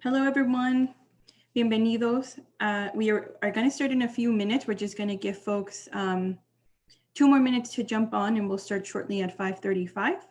Hello, everyone. Bienvenidos. Uh, we are, are going to start in a few minutes. We're just going to give folks um, two more minutes to jump on and we'll start shortly at 535.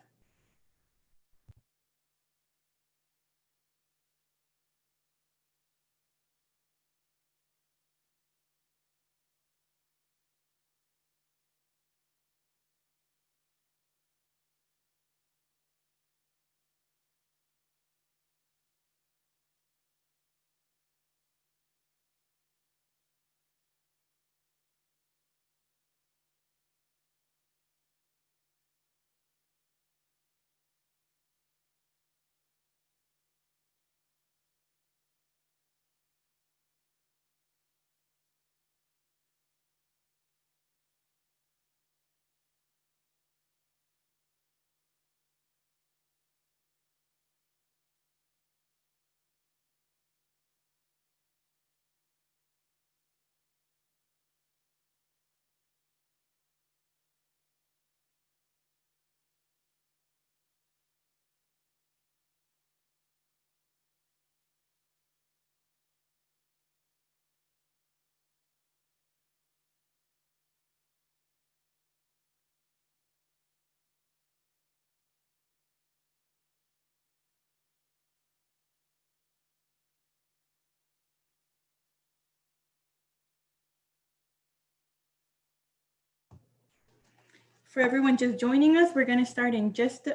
For everyone just joining us, we're going to start in just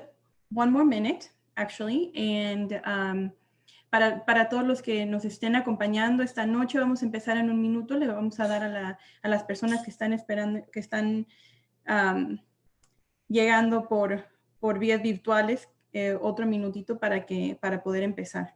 one more minute, actually. And um, para, para todos los que nos estén acompañando esta noche, vamos a empezar en un minuto. Le vamos a dar a, la, a las personas que están esperando, que están um, llegando por, por vías virtuales, eh, otro minutito para, que, para poder empezar.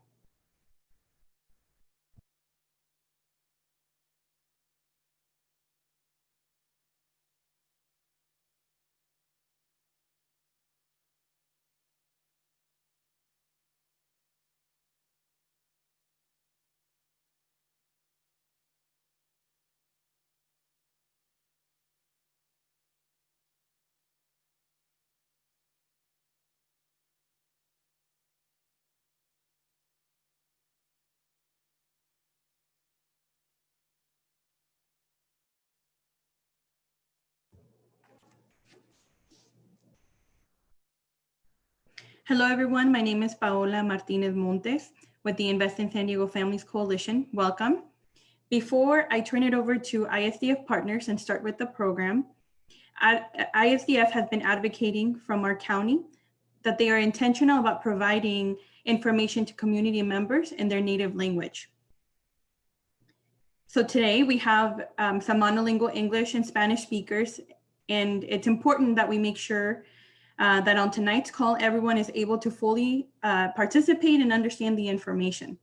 Hello, everyone. My name is Paola Martinez Montes with the Invest in San Diego Families Coalition. Welcome. Before I turn it over to ISDF partners and start with the program, ISDF has been advocating from our county that they are intentional about providing information to community members in their native language. So today we have um, some monolingual English and Spanish speakers, and it's important that we make sure uh, that on tonight's call, everyone is able to fully uh, participate and understand the information.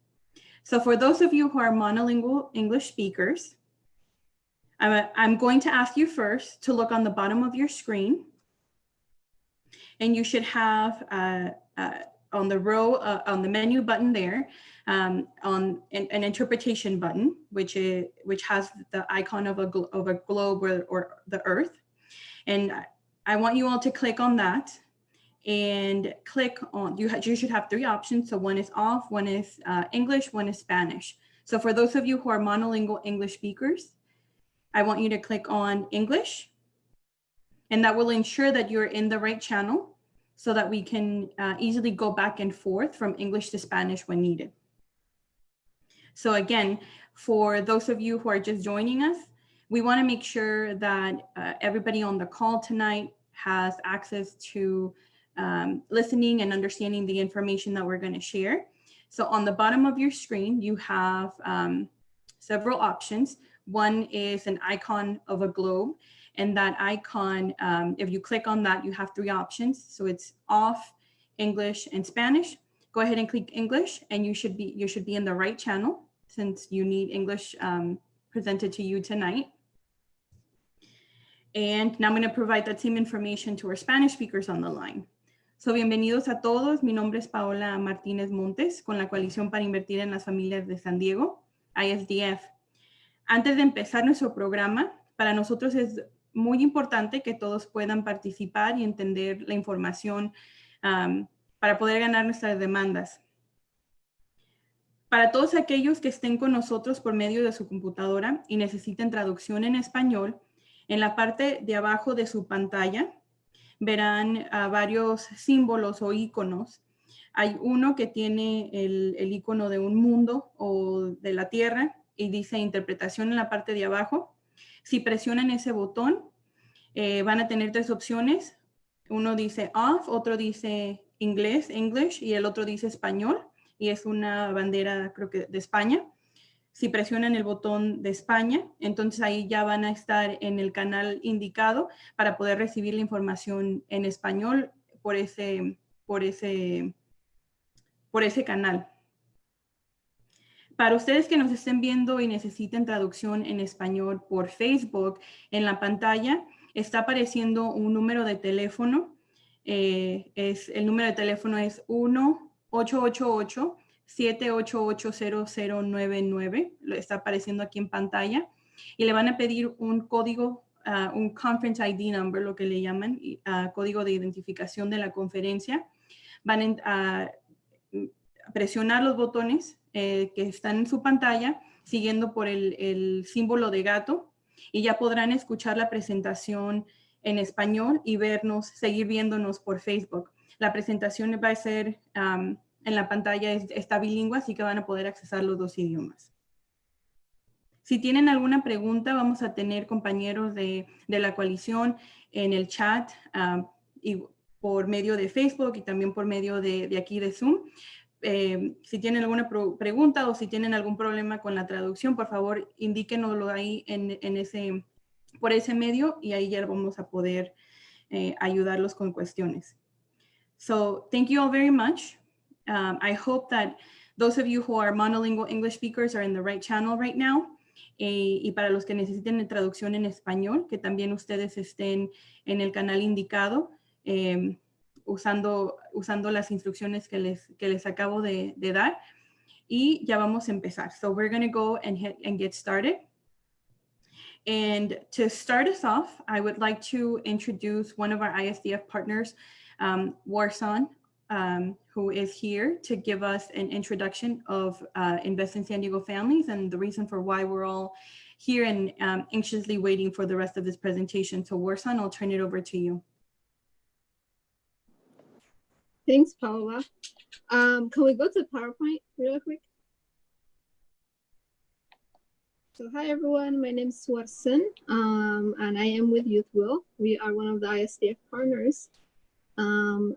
So for those of you who are monolingual English speakers, I'm, a, I'm going to ask you first to look on the bottom of your screen. And you should have uh, uh on the row, uh, on the menu button there, um, on an, an, interpretation button, which is which has the icon of a, of a globe or, or the earth. And I want you all to click on that and click on, you, you should have three options. So one is off, one is uh, English, one is Spanish. So for those of you who are monolingual English speakers, I want you to click on English and that will ensure that you're in the right channel so that we can uh, easily go back and forth from English to Spanish when needed. So again, for those of you who are just joining us, we want to make sure that uh, everybody on the call tonight has access to um, listening and understanding the information that we're going to share. So on the bottom of your screen, you have um, several options. One is an icon of a globe. And that icon, um, if you click on that, you have three options. So it's off, English, and Spanish. Go ahead and click English, and you should be you should be in the right channel since you need English um, presented to you tonight. And now I'm going to provide that same information to our Spanish speakers on the line. So, bienvenidos a todos. Mi nombre es Paola Martínez Montes con la Coalición para Invertir en las Familias de San Diego, ISDF. Antes de empezar nuestro programa, para nosotros es muy importante que todos puedan participar y entender la información um, para poder ganar nuestras demandas. Para todos aquellos que estén con nosotros por medio de su computadora y necesiten traducción en español, en la parte de abajo de su pantalla verán varios símbolos o iconos. Hay uno que tiene el, el icono de un mundo o de la tierra y dice interpretación en la parte de abajo. Si presionan ese botón, eh, van a tener tres opciones. Uno dice off, otro dice inglés, English, y el otro dice español, y es una bandera, creo que de España. Si presionan el botón de España, entonces ahí ya van a estar en el canal indicado para poder recibir la información en español por ese, por ese, por ese canal. Para ustedes que nos estén viendo y necesiten traducción en español por Facebook, en la pantalla está apareciendo un número de teléfono. Eh, es, el número de teléfono es 1-888-788-0099. Lo está apareciendo aquí en pantalla. Y le van a pedir un código, ah, un Conference ID Number, lo que le llaman, uh, código de identificación de la conferencia. Van a presionar los botones eh, que están en su pantalla, siguiendo por el, el, símbolo de gato y ya podrán escuchar la presentación en español y vernos, seguir viéndonos por Facebook. La presentación va a ser en la pantalla, está bilingüe, así que van a poder accesar los dos idiomas. Si tienen alguna pregunta, vamos a tener compañeros de, de la coalición en el chat um, y por medio de Facebook y también por medio de, de aquí de Zoom eh, si tienen alguna pregunta o si tienen algún problema con la traducción, por favor, indíquenoslo ahí en, en ese, por ese medio y ahí vamos a poder eh, ayudarlos con cuestiones. So thank you all very much. Um, I hope that those of you who are monolingual English speakers are in the right channel right now. Eh, y para los que necesiten traducción en español, que también ustedes estén en el canal indicado. Eh, usando, usando las instrucciones que les, que les acabo de, de dar. Y ya vamos a empezar. So we're going to go and, get started. And to start us off, I would like to introduce one of our ISDF partners, um, Warson, um, who is here to give us an introduction of uh, Invest in San Diego Families and the reason for why we're all here and um, anxiously waiting for the rest of this presentation. So Warsan, I'll turn it over to you. Thanks, Paula. Um, can we go to PowerPoint real quick? So hi everyone, my name is Swarson um, and I am with Youth Will. We are one of the ISDF partners. Um,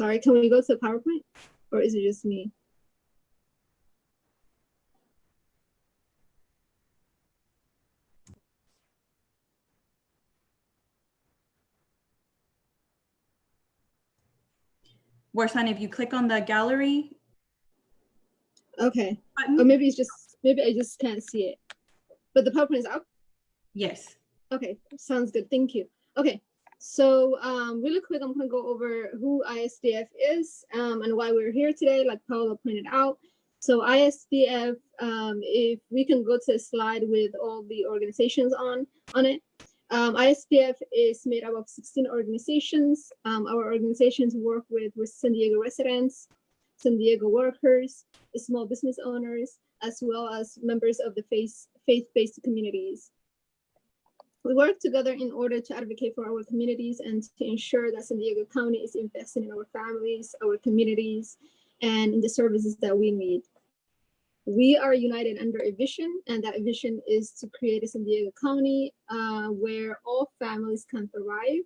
sorry, can we go to PowerPoint or is it just me? Warsan, if you click on the gallery. Okay. Button. Or maybe it's just, maybe I just can't see it. But the PowerPoint is up? Yes. Okay, sounds good. Thank you. Okay, so um, really quick, I'm going to go over who ISDF is um, and why we're here today, like Paula pointed out. So ISDF, um, if we can go to a slide with all the organizations on, on it. Um, ISDF is made up of 16 organizations. Um, our organizations work with, with San Diego residents, San Diego workers, small business owners, as well as members of the faith-based communities. We work together in order to advocate for our communities and to ensure that San Diego County is investing in our families, our communities, and in the services that we need. We are united under a vision, and that vision is to create a San Diego County uh, where all families can thrive,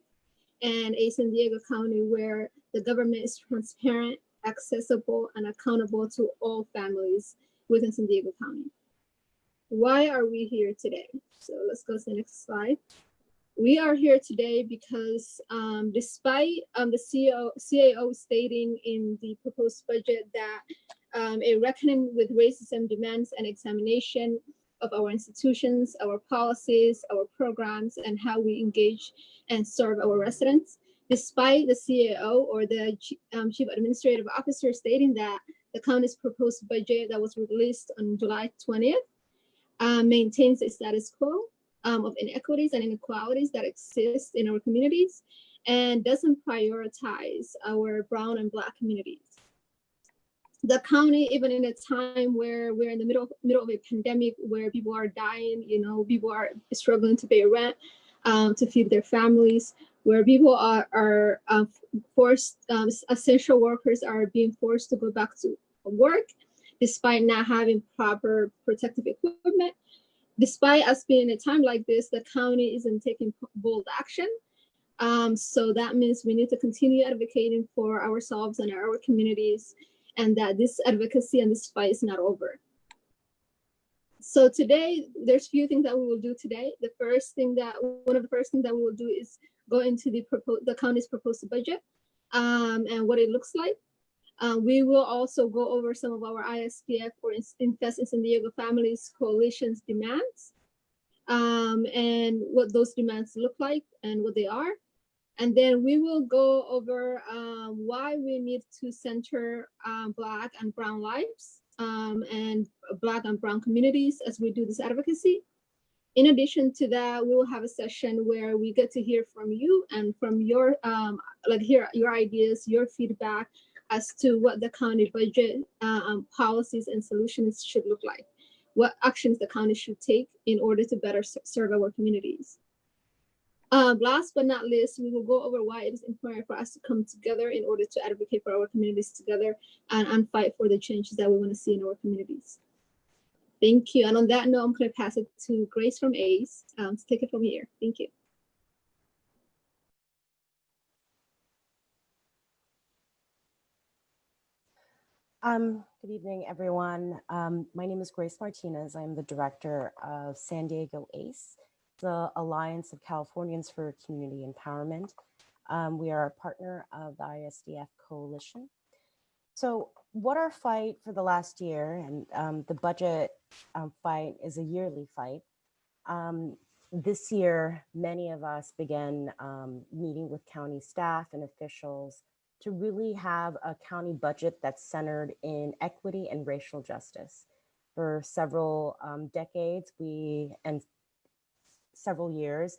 and a San Diego County where the government is transparent, accessible, and accountable to all families within San Diego County. Why are we here today? So let's go to the next slide. We are here today because um, despite um, the CEO, CAO stating in the proposed budget that um, a reckoning with racism demands an examination of our institutions, our policies, our programs, and how we engage and serve our residents. Despite the CAO or the um, Chief Administrative Officer stating that the county's proposed budget that was released on July 20th uh, maintains the status quo um, of inequities and inequalities that exist in our communities and doesn't prioritize our brown and black communities. The county, even in a time where we're in the middle middle of a pandemic, where people are dying, you know, people are struggling to pay rent, um, to feed their families, where people are are uh, forced, um, essential workers are being forced to go back to work, despite not having proper protective equipment. Despite us being in a time like this, the county isn't taking bold action. Um, so that means we need to continue advocating for ourselves and our communities and that this advocacy and this fight is not over. So today, there's a few things that we will do today. The first thing that, one of the first things that we will do is go into the, the county's proposed budget um, and what it looks like. Uh, we will also go over some of our ISDF or Invest in San Diego Families Coalition's demands um, and what those demands look like and what they are. And then we will go over um, why we need to center um, Black and Brown lives um, and Black and Brown communities as we do this advocacy. In addition to that, we will have a session where we get to hear from you and from your, um, like hear your ideas, your feedback as to what the county budget uh, um, policies and solutions should look like. What actions the county should take in order to better serve our communities. Um, last but not least, we will go over why it is important for us to come together in order to advocate for our communities together and, and fight for the changes that we want to see in our communities. Thank you. And on that note, I'm going to pass it to Grace from ACE um, to take it from here. Thank you. Um, good evening, everyone. Um, my name is Grace Martinez. I'm the director of San Diego ACE the Alliance of Californians for Community Empowerment. Um, we are a partner of the ISDF Coalition. So what our fight for the last year and um, the budget um, fight is a yearly fight. Um, this year, many of us began meeting with county staff and officials to really have a county budget that's centered in equity and racial justice. For several um, decades, we and several years,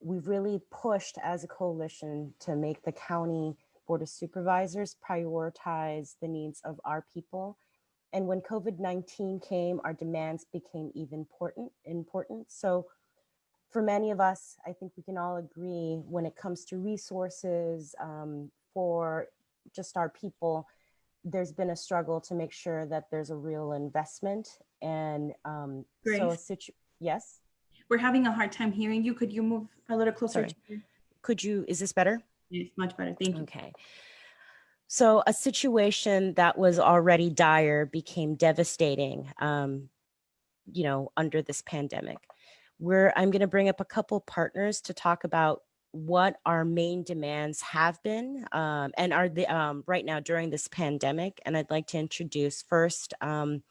we've really pushed as a coalition to make the county board of supervisors prioritize the needs of our people. And when COVID-19 came, our demands became even important, important. So for many of us, I think we can all agree when it comes to resources um, for just our people, there's been a struggle to make sure that there's a real investment. And um, so a situ yes? We're having a hard time hearing you. Could you move a little closer? Could you, is this better? Yes, much better. Thank you. Okay. So a situation that was already dire became devastating, um, you know, under this pandemic. Where I'm going to bring up a couple partners to talk about what our main demands have been um, and are the um, right now during this pandemic. And I'd like to introduce first um,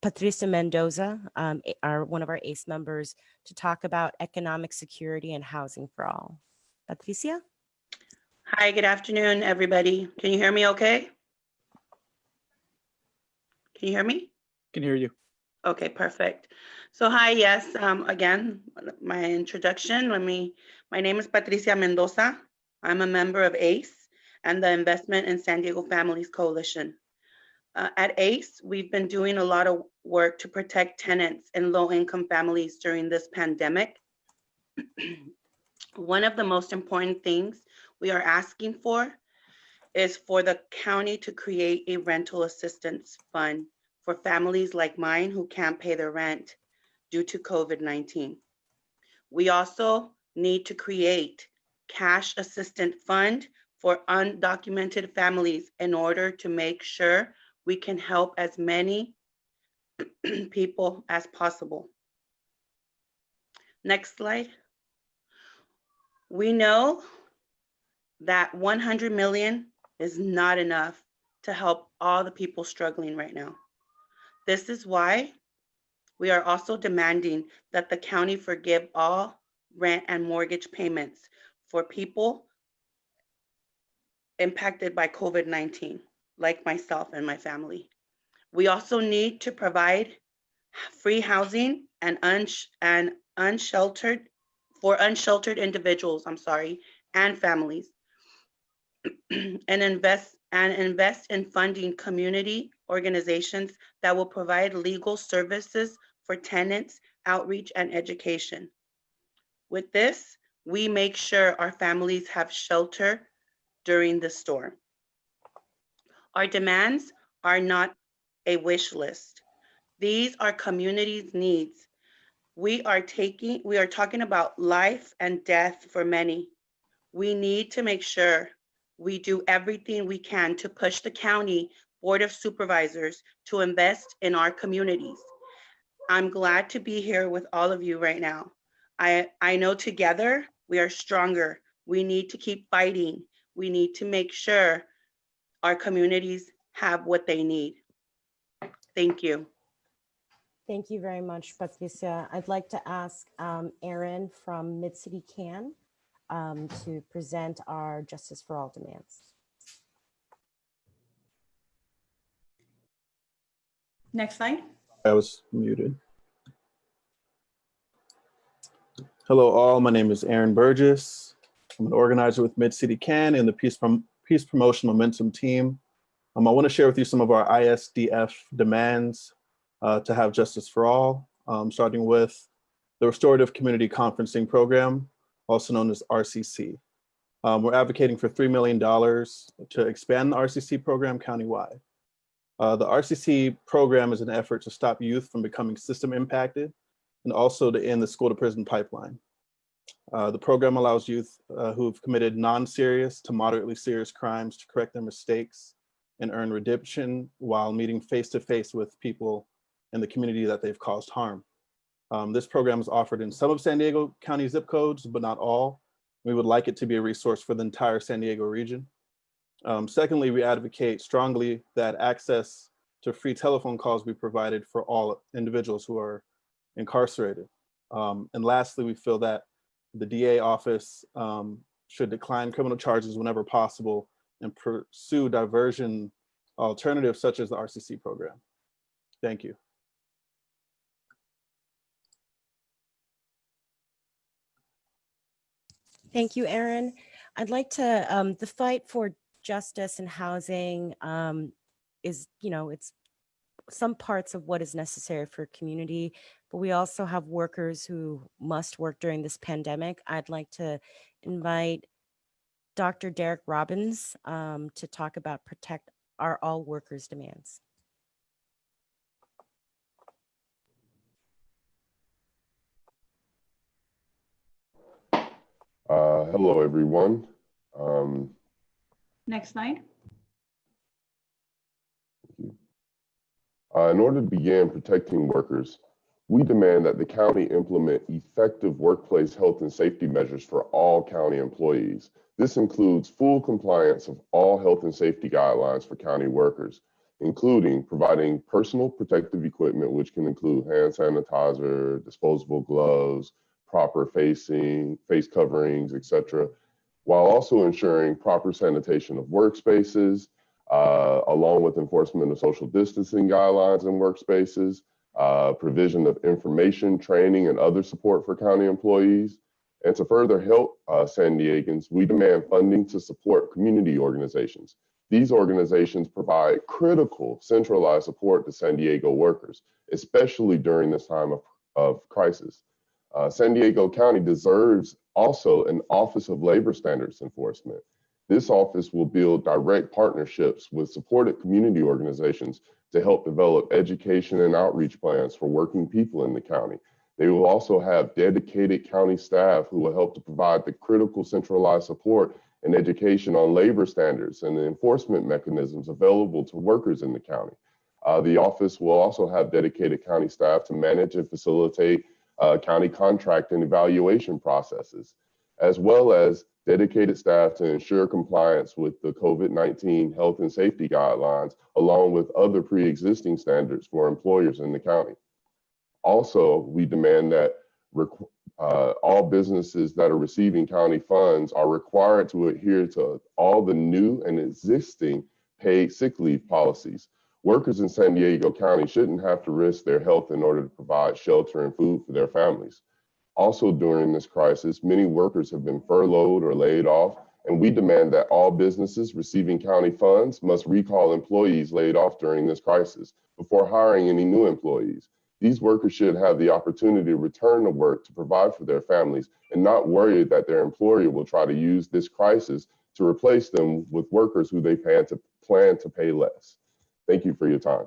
Patricia Mendoza, um, our, one of our ACE members, to talk about economic security and housing for all. Patricia? Hi, good afternoon, everybody. Can you hear me okay? Can you hear me? Can hear you. Okay, perfect. So hi, yes, um, again, my introduction, let me, my name is Patricia Mendoza. I'm a member of ACE and the Investment in San Diego Families Coalition. Uh, at ACE, we've been doing a lot of work to protect tenants and low-income families during this pandemic. One of the most important things we are asking for is for the county to create a rental assistance fund for families like mine who can't pay their rent due to COVID-19. We also need to create cash assistant fund for undocumented families in order to make sure we can help as many people as possible. Next slide. We know that 100 million is not enough to help all the people struggling right now. This is why we are also demanding that the county forgive all rent and mortgage payments for people impacted by COVID-19 like myself and my family. We also need to provide free housing and, uns and unsheltered for unsheltered individuals, I'm sorry, and families. and invest and invest in funding community organizations that will provide legal services for tenants, outreach, and education. With this, we make sure our families have shelter during the storm. Our demands are not a wish list. These are communities' needs. We are taking, we are talking about life and death for many. We need to make sure we do everything we can to push the county board of supervisors to invest in our communities. I'm glad to be here with all of you right now. I, I know together we are stronger. We need to keep fighting. We need to make sure our communities have what they need. Thank you. Thank you very much, Patricia. I'd like to ask um, Erin from Mid-City Can um, to present our Justice for All demands. Next slide. I was muted. Hello, all. My name is Aaron Burgess. I'm an organizer with Mid City Can and the Peace, Prom Peace Promotion Momentum team. Um, I want to share with you some of our ISDF demands uh, to have justice for all, um, starting with the Restorative Community Conferencing Program, also known as RCC. Um, we're advocating for $3 million to expand the RCC program countywide. Uh, the RCC program is an effort to stop youth from becoming system impacted and also to end the school to prison pipeline. Uh, the program allows youth uh, who have committed non-serious to moderately serious crimes to correct their mistakes and earn redemption while meeting face-to-face -face with people in the community that they've caused harm. Um, this program is offered in some of San Diego County zip codes, but not all. We would like it to be a resource for the entire San Diego region. Um, secondly, we advocate strongly that access to free telephone calls be provided for all individuals who are incarcerated. Um, and lastly, we feel that the DA office um, should decline criminal charges whenever possible and pursue diversion alternatives such as the RCC program. Thank you. Thank you, Erin. I'd like to, um, the fight for justice and housing um, is, you know, it's some parts of what is necessary for community, but we also have workers who must work during this pandemic. I'd like to invite Dr. Derek Robbins um, to talk about protect our all workers demands. Uh, hello, everyone. Um, Next slide. uh, in order to begin protecting workers, we demand that the county implement effective workplace health and safety measures for all county employees. This includes full compliance of all health and safety guidelines for county workers, including providing personal protective equipment, which can include hand sanitizer, disposable gloves, proper facing, face coverings, etc., while also ensuring proper sanitation of workspaces, uh, along with enforcement of social distancing guidelines in workspaces, uh, provision of information, training, and other support for county employees. And to further help uh, San Diegans, we demand funding to support community organizations. These organizations provide critical centralized support to San Diego workers, especially during this time of, of crisis. Uh, San Diego County deserves also an Office of Labor Standards Enforcement. This office will build direct partnerships with supported community organizations to help develop education and outreach plans for working people in the county. They will also have dedicated county staff who will help to provide the critical centralized support and education on labor standards and the enforcement mechanisms available to workers in the county. Uh, the office will also have dedicated county staff to manage and facilitate uh, county contract and evaluation processes, as well as dedicated staff to ensure compliance with the COVID-19 health and safety guidelines, along with other pre-existing standards for employers in the county. Also, we demand that uh, all businesses that are receiving county funds are required to adhere to all the new and existing paid sick leave policies Workers in San Diego County shouldn't have to risk their health in order to provide shelter and food for their families. Also during this crisis, many workers have been furloughed or laid off, and we demand that all businesses receiving county funds must recall employees laid off during this crisis before hiring any new employees. These workers should have the opportunity to return to work to provide for their families and not worry that their employer will try to use this crisis to replace them with workers who they plan to plan to pay less. Thank you for your time.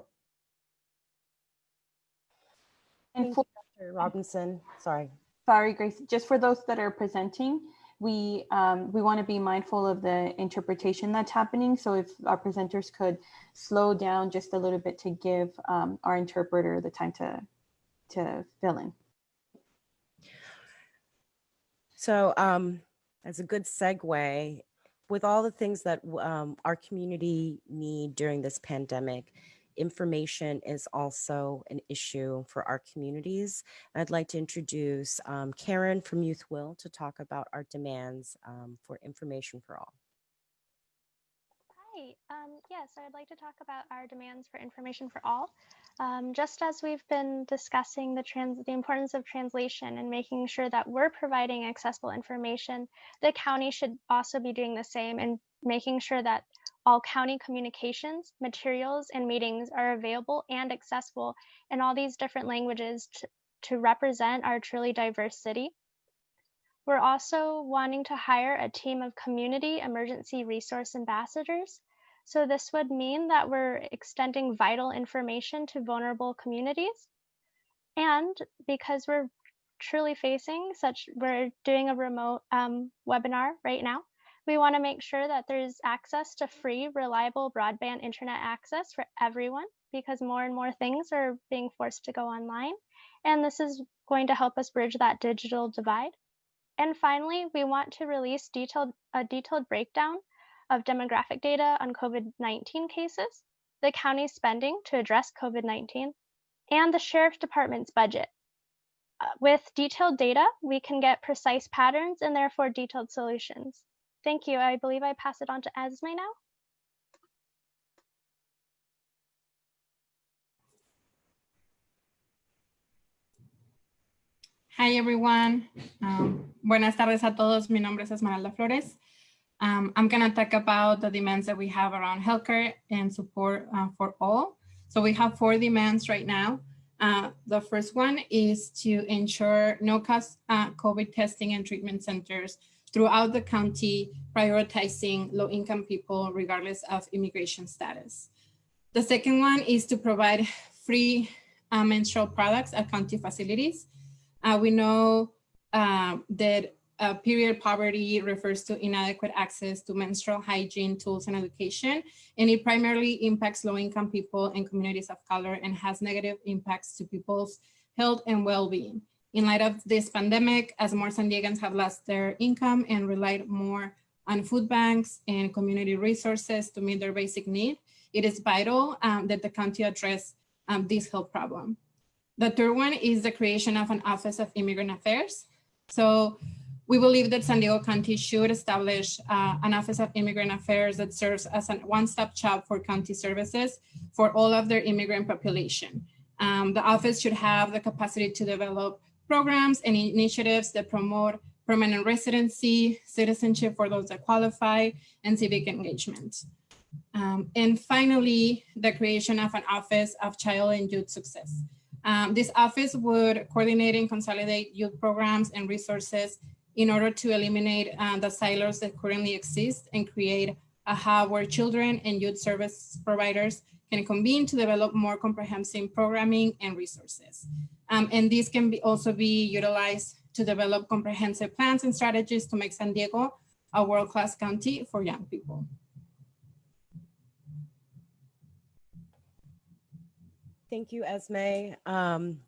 Thank you, Dr. Robinson. Sorry. Sorry, Grace, just for those that are presenting, we, um, we want to be mindful of the interpretation that's happening. So if our presenters could slow down just a little bit to give um, our interpreter the time to, to fill in. So um, as a good segue, with all the things that um, our community need during this pandemic, information is also an issue for our communities. I'd like to introduce um, Karen from Youth Will to talk about our demands um, for information for all. Hi, um, yes, I'd like to talk about our demands for information for all. Um, just as we've been discussing the trans the importance of translation and making sure that we're providing accessible information, the county should also be doing the same and making sure that all county communications, materials, and meetings are available and accessible in all these different languages to, to represent our truly diverse city. We're also wanting to hire a team of community emergency resource ambassadors. So this would mean that we're extending vital information to vulnerable communities. And because we're truly facing such, we're doing a remote um, webinar right now. We want to make sure that there's access to free, reliable broadband internet access for everyone because more and more things are being forced to go online. And this is going to help us bridge that digital divide. And finally, we want to release detailed, a detailed breakdown of demographic data on COVID-19 cases, the county's spending to address COVID-19, and the Sheriff Department's budget. Uh, with detailed data, we can get precise patterns and therefore detailed solutions. Thank you. I believe I pass it on to Esme now. Hi everyone. Um, buenas tardes a todos. Mi nombre es Esmeralda Flores. Um, I'm going to talk about the demands that we have around healthcare and support uh, for all. So we have four demands right now. Uh, the first one is to ensure no cost uh, COVID testing and treatment centers throughout the county, prioritizing low income people regardless of immigration status. The second one is to provide free uh, menstrual products at county facilities. Uh, we know uh, that uh, period poverty refers to inadequate access to menstrual hygiene tools and education, and it primarily impacts low-income people and communities of color and has negative impacts to people's health and well-being. In light of this pandemic, as more San Diegans have lost their income and relied more on food banks and community resources to meet their basic need, it is vital um, that the county address um, this health problem. The third one is the creation of an Office of Immigrant Affairs. So we believe that San Diego County should establish uh, an Office of Immigrant Affairs that serves as a one-stop shop for county services for all of their immigrant population. Um, the office should have the capacity to develop programs and initiatives that promote permanent residency, citizenship for those that qualify, and civic engagement. Um, and finally, the creation of an Office of Child and Youth Success. Um, this office would coordinate and consolidate youth programs and resources in order to eliminate uh, the silos that currently exist and create a hub where children and youth service providers can convene to develop more comprehensive programming and resources. Um, and these can be also be utilized to develop comprehensive plans and strategies to make San Diego a world-class county for young people. Thank you, Esme. Um,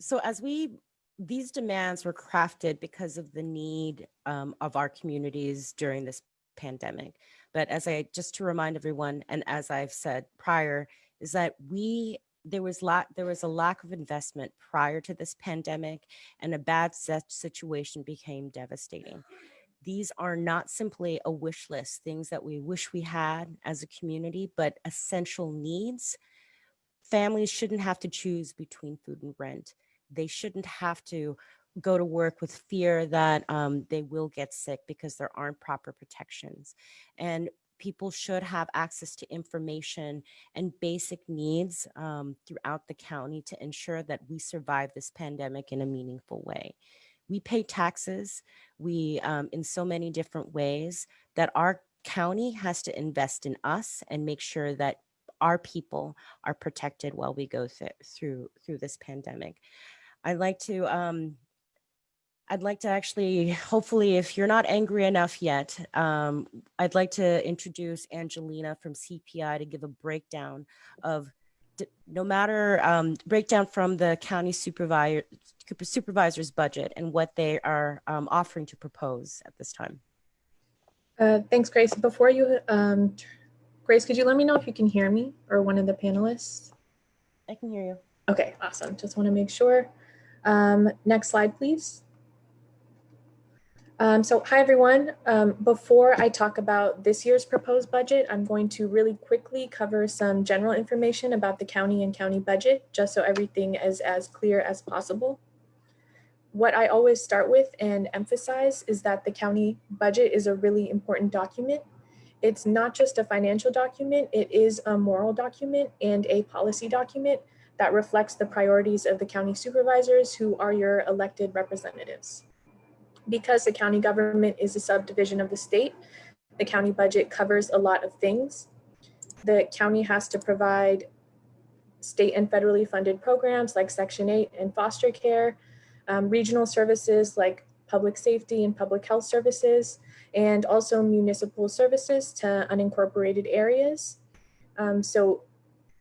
so as we, these demands were crafted because of the need um, of our communities during this pandemic. But as I, just to remind everyone, and as I've said prior, is that we, there was there was a lack of investment prior to this pandemic and a bad situation became devastating. These are not simply a wish list, things that we wish we had as a community, but essential needs families shouldn't have to choose between food and rent. They shouldn't have to go to work with fear that um, they will get sick because there aren't proper protections. And people should have access to information and basic needs um, throughout the county to ensure that we survive this pandemic in a meaningful way. We pay taxes, we um, in so many different ways that our county has to invest in us and make sure that our people are protected while we go th- through through this pandemic. I'd like to um, I'd like to actually, hopefully, if you're not angry enough yet, um, I'd like to introduce Angelina from CPI to give a breakdown of no matter um, breakdown from the county supervisor supervisor's budget and what they are um, offering to propose at this time. Uh, thanks, Grace. Before you, um, Grace, could you let me know if you can hear me or one of the panelists? I can hear you. Okay, awesome. Just want to make sure. Um, next slide, please. Um, so hi, everyone. Um, before I talk about this year's proposed budget, I'm going to really quickly cover some general information about the county and county budget, just so everything is as clear as possible. What I always start with and emphasize is that the county budget is a really important document. It's not just a financial document, it is a moral document and a policy document that reflects the priorities of the county supervisors who are your elected representatives because the county government is a subdivision of the state, the county budget covers a lot of things. The county has to provide state and federally funded programs like Section 8 and foster care, um, regional services like public safety and public health services, and also municipal services to unincorporated areas. Um, so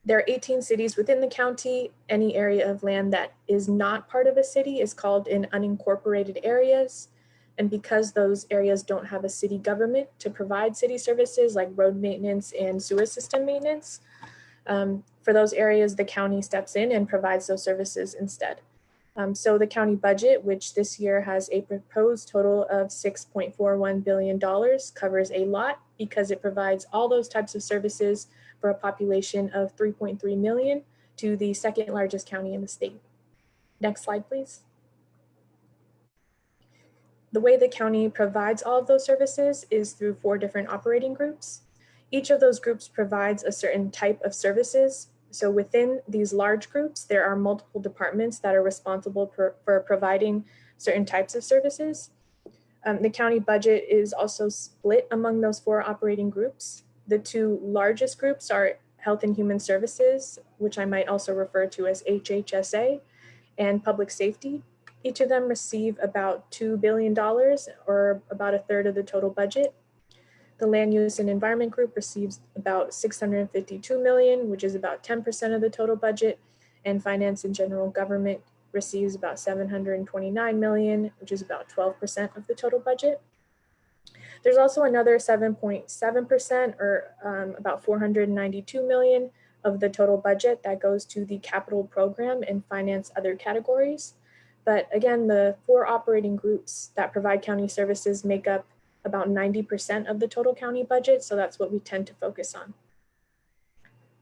there are 18 cities within the county. Any area of land that is not part of a city is called in unincorporated areas. And because those areas don't have a city government to provide city services like road maintenance and sewer system maintenance, um, for those areas, the county steps in and provides those services instead. Um, so the county budget, which this year has a proposed total of $6.41 billion, covers a lot because it provides all those types of services for a population of 3.3 million to the second largest county in the state. Next slide, please. The way the county provides all of those services is through four different operating groups. Each of those groups provides a certain type of services. So within these large groups, there are multiple departments that are responsible for, for providing certain types of services. Um, the county budget is also split among those four operating groups. The two largest groups are Health and Human Services, which I might also refer to as HHSA, and Public Safety. Each of them receive about $2 billion or about a third of the total budget. The Land Use and Environment Group receives about 652 million, which is about 10% of the total budget. And Finance and General Government receives about 729 million, which is about 12% of the total budget. There's also another 7.7% or um, about 492 million of the total budget that goes to the capital program and finance other categories. But again, the four operating groups that provide county services make up about 90% of the total county budget. So that's what we tend to focus on.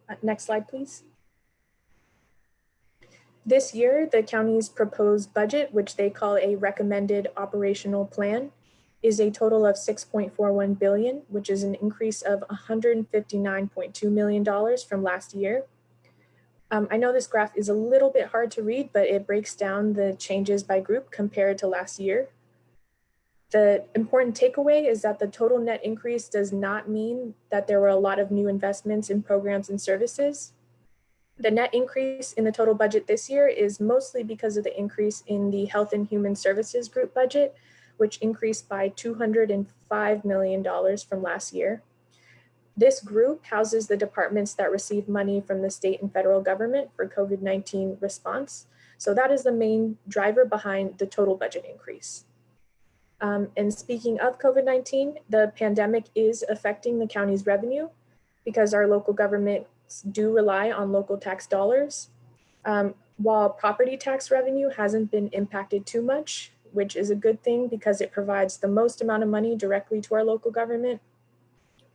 Uh, next slide, please. This year, the county's proposed budget, which they call a recommended operational plan, is a total of 6.41 billion, which is an increase of $159.2 million from last year. Um, I know this graph is a little bit hard to read, but it breaks down the changes by group compared to last year. The important takeaway is that the total net increase does not mean that there were a lot of new investments in programs and services. The net increase in the total budget this year is mostly because of the increase in the Health and Human Services Group budget, which increased by $205 million from last year. This group houses the departments that receive money from the state and federal government for COVID-19 response. So that is the main driver behind the total budget increase. Um, and speaking of COVID-19, the pandemic is affecting the county's revenue because our local governments do rely on local tax dollars. Um, while property tax revenue hasn't been impacted too much, which is a good thing because it provides the most amount of money directly to our local government.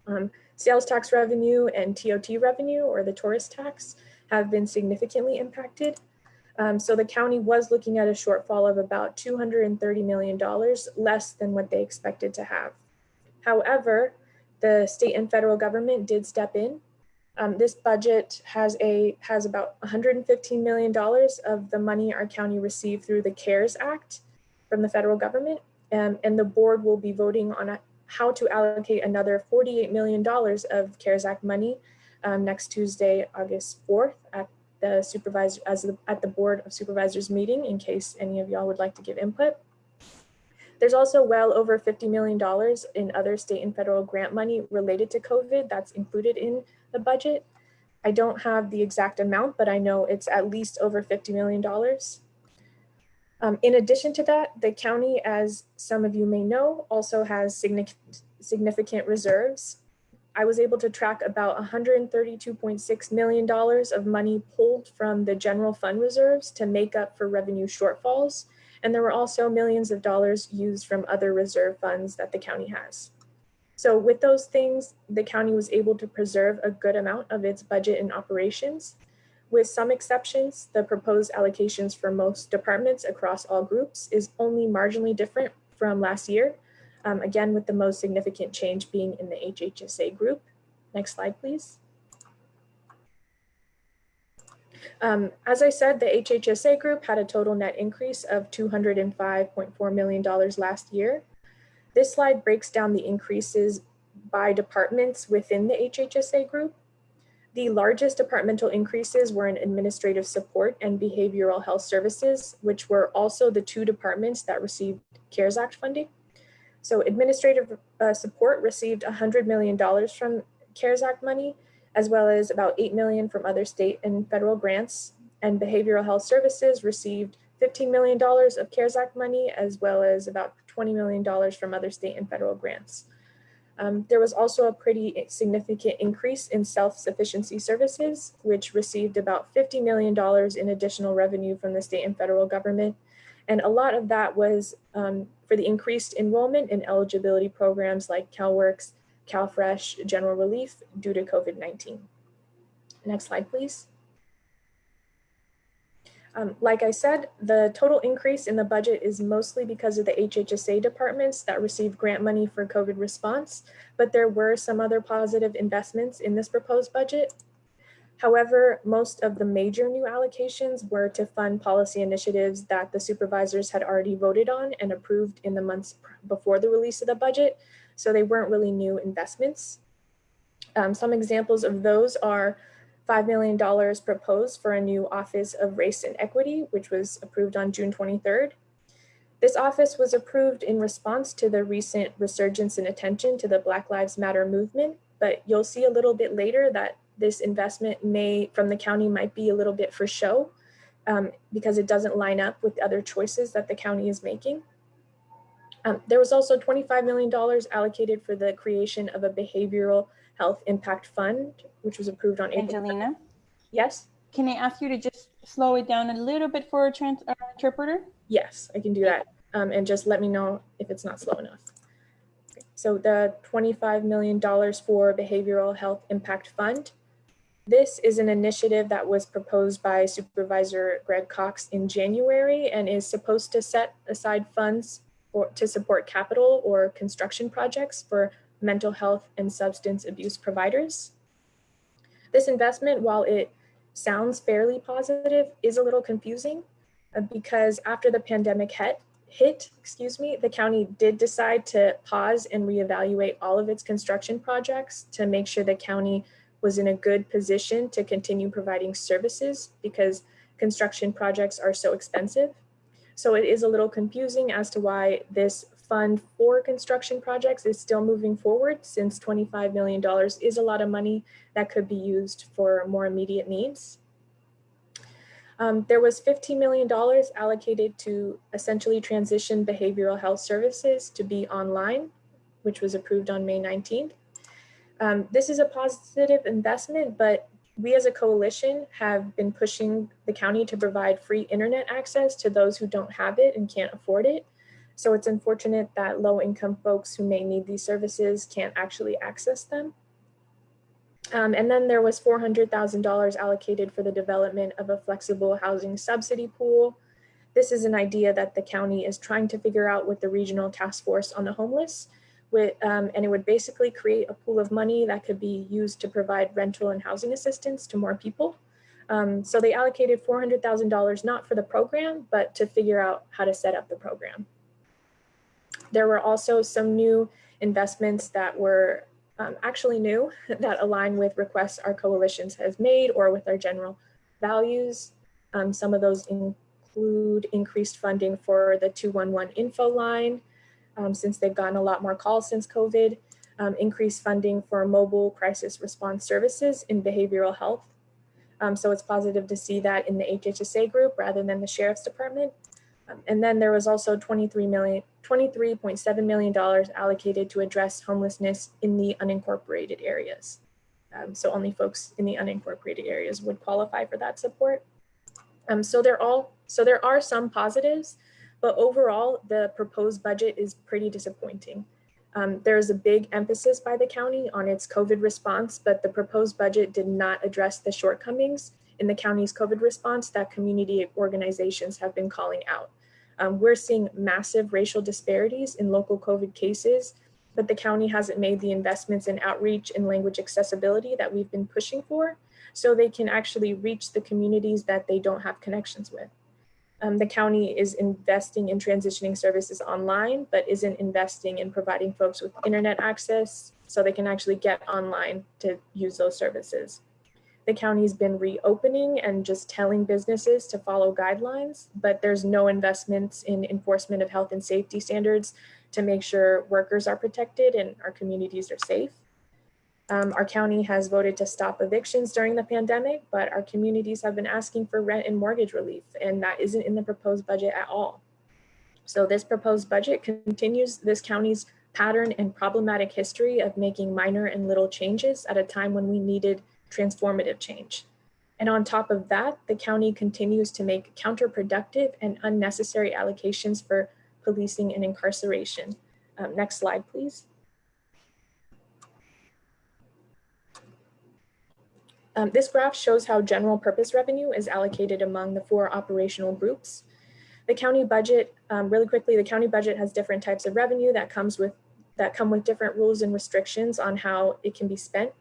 Um, Sales tax revenue and TOT revenue or the tourist tax have been significantly impacted. Um, so the county was looking at a shortfall of about $230 million less than what they expected to have. However, the state and federal government did step in. Um, this budget has a has about $115 million of the money our county received through the CARES Act from the federal government. Um, and the board will be voting on a, how to allocate another $48 million of CARES Act money um, next Tuesday, August 4th at the supervisor as the, at the board of supervisors meeting in case any of y'all would like to give input. There's also well over $50 million in other state and federal grant money related to COVID that's included in the budget. I don't have the exact amount, but I know it's at least over $50 million. Um, in addition to that, the county, as some of you may know, also has significant, significant reserves I was able to track about $132.6 million of money pulled from the general fund reserves to make up for revenue shortfalls. And there were also millions of dollars used from other reserve funds that the county has. So with those things, the county was able to preserve a good amount of its budget and operations. With some exceptions, the proposed allocations for most departments across all groups is only marginally different from last year, um, again, with the most significant change being in the HHSA group. Next slide, please. Um, as I said, the HHSA group had a total net increase of $205.4 million last year. This slide breaks down the increases by departments within the HHSA group. The largest departmental increases were in administrative support and behavioral health services, which were also the two departments that received CARES Act funding. So administrative uh, support received $100 million from CARES Act money, as well as about 8 million from other state and federal grants. And behavioral health services received $15 million of CARES Act money, as well as about $20 million from other state and federal grants. Um, there was also a pretty significant increase in self-sufficiency services, which received about $50 million in additional revenue from the state and federal government, and a lot of that was um, for the increased enrollment in eligibility programs like CalWORKs, CalFresh, General Relief due to COVID-19. Next slide, please. Um, like I said, the total increase in the budget is mostly because of the HHSA departments that received grant money for COVID response, but there were some other positive investments in this proposed budget. However, most of the major new allocations were to fund policy initiatives that the supervisors had already voted on and approved in the months before the release of the budget. So they weren't really new investments. Um, some examples of those are $5 million proposed for a new Office of Race and Equity, which was approved on June 23rd. This office was approved in response to the recent resurgence in attention to the Black Lives Matter movement, but you'll see a little bit later that this investment may from the county might be a little bit for show um, because it doesn't line up with other choices that the county is making. Um, there was also $25 million allocated for the creation of a behavioral health impact fund, which was approved on April. Angelina, Yes, can I ask you to just slow it down a little bit for a trans uh, interpreter? yes, I can do that. Um, and just let me know if it's not slow enough. So the $25 million for behavioral health impact fund this is an initiative that was proposed by Supervisor Greg Cox in January and is supposed to set aside funds for, to support capital or construction projects for mental health and substance abuse providers. This investment, while it sounds fairly positive, is a little confusing uh, because after the pandemic hit, hit, excuse me, the county did decide to pause and reevaluate all of its construction projects to make sure the county was in a good position to continue providing services because construction projects are so expensive. So it is a little confusing as to why this fund for construction projects is still moving forward since $25 million is a lot of money that could be used for more immediate needs. Um, there was $15 million allocated to essentially transition behavioral health services to be online, which was approved on May 19th. Um, this is a positive investment, but we as a coalition have been pushing the county to provide free internet access to those who don't have it and can't afford it. So it's unfortunate that low income folks who may need these services can't actually access them. Um, and then there was $400,000 allocated for the development of a flexible housing subsidy pool. This is an idea that the county is trying to figure out with the regional task force on the homeless. With, um, and it would basically create a pool of money that could be used to provide rental and housing assistance to more people. Um, so they allocated $400,000 not for the program, but to figure out how to set up the program. There were also some new investments that were um, actually new that align with requests our coalitions has made or with our general values. Um, some of those include increased funding for the 211 info line, um, since they've gotten a lot more calls since COVID, um, increased funding for mobile crisis response services in behavioral health. Um, so it's positive to see that in the HHSA group rather than the Sheriff's Department. Um, and then there was also 23 million, $23.7 million allocated to address homelessness in the unincorporated areas. Um, so only folks in the unincorporated areas would qualify for that support. Um, so they're all, so there are some positives, but overall the proposed budget is pretty disappointing. Um, there is a big emphasis by the county on its COVID response, but the proposed budget did not address the shortcomings in the county's COVID response that community organizations have been calling out. Um, we're seeing massive racial disparities in local COVID cases, but the county hasn't made the investments in outreach and language accessibility that we've been pushing for, so they can actually reach the communities that they don't have connections with. Um, the county is investing in transitioning services online, but isn't investing in providing folks with internet access so they can actually get online to use those services. The county's been reopening and just telling businesses to follow guidelines, but there's no investments in enforcement of health and safety standards to make sure workers are protected and our communities are safe. Um, our county has voted to stop evictions during the pandemic, but our communities have been asking for rent and mortgage relief, and that isn't in the proposed budget at all. So this proposed budget continues this county's pattern and problematic history of making minor and little changes at a time when we needed transformative change. And on top of that, the county continues to make counterproductive and unnecessary allocations for policing and incarceration. Um, next slide, please. Um, this graph shows how general purpose revenue is allocated among the four operational groups. The county budget, um, really quickly, the county budget has different types of revenue that comes with that come with different rules and restrictions on how it can be spent.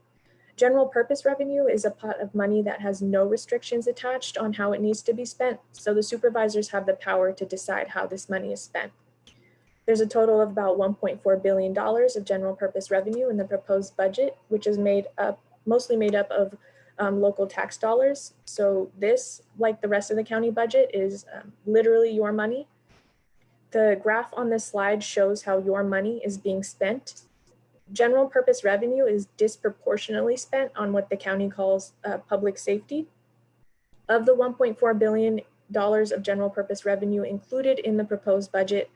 General purpose revenue is a pot of money that has no restrictions attached on how it needs to be spent, so the supervisors have the power to decide how this money is spent. There's a total of about $1.4 billion of general purpose revenue in the proposed budget, which is made up, mostly made up of um, local tax dollars. So this, like the rest of the county budget, is um, literally your money. The graph on this slide shows how your money is being spent. General purpose revenue is disproportionately spent on what the county calls uh, public safety. Of the $1.4 billion of general purpose revenue included in the proposed budget,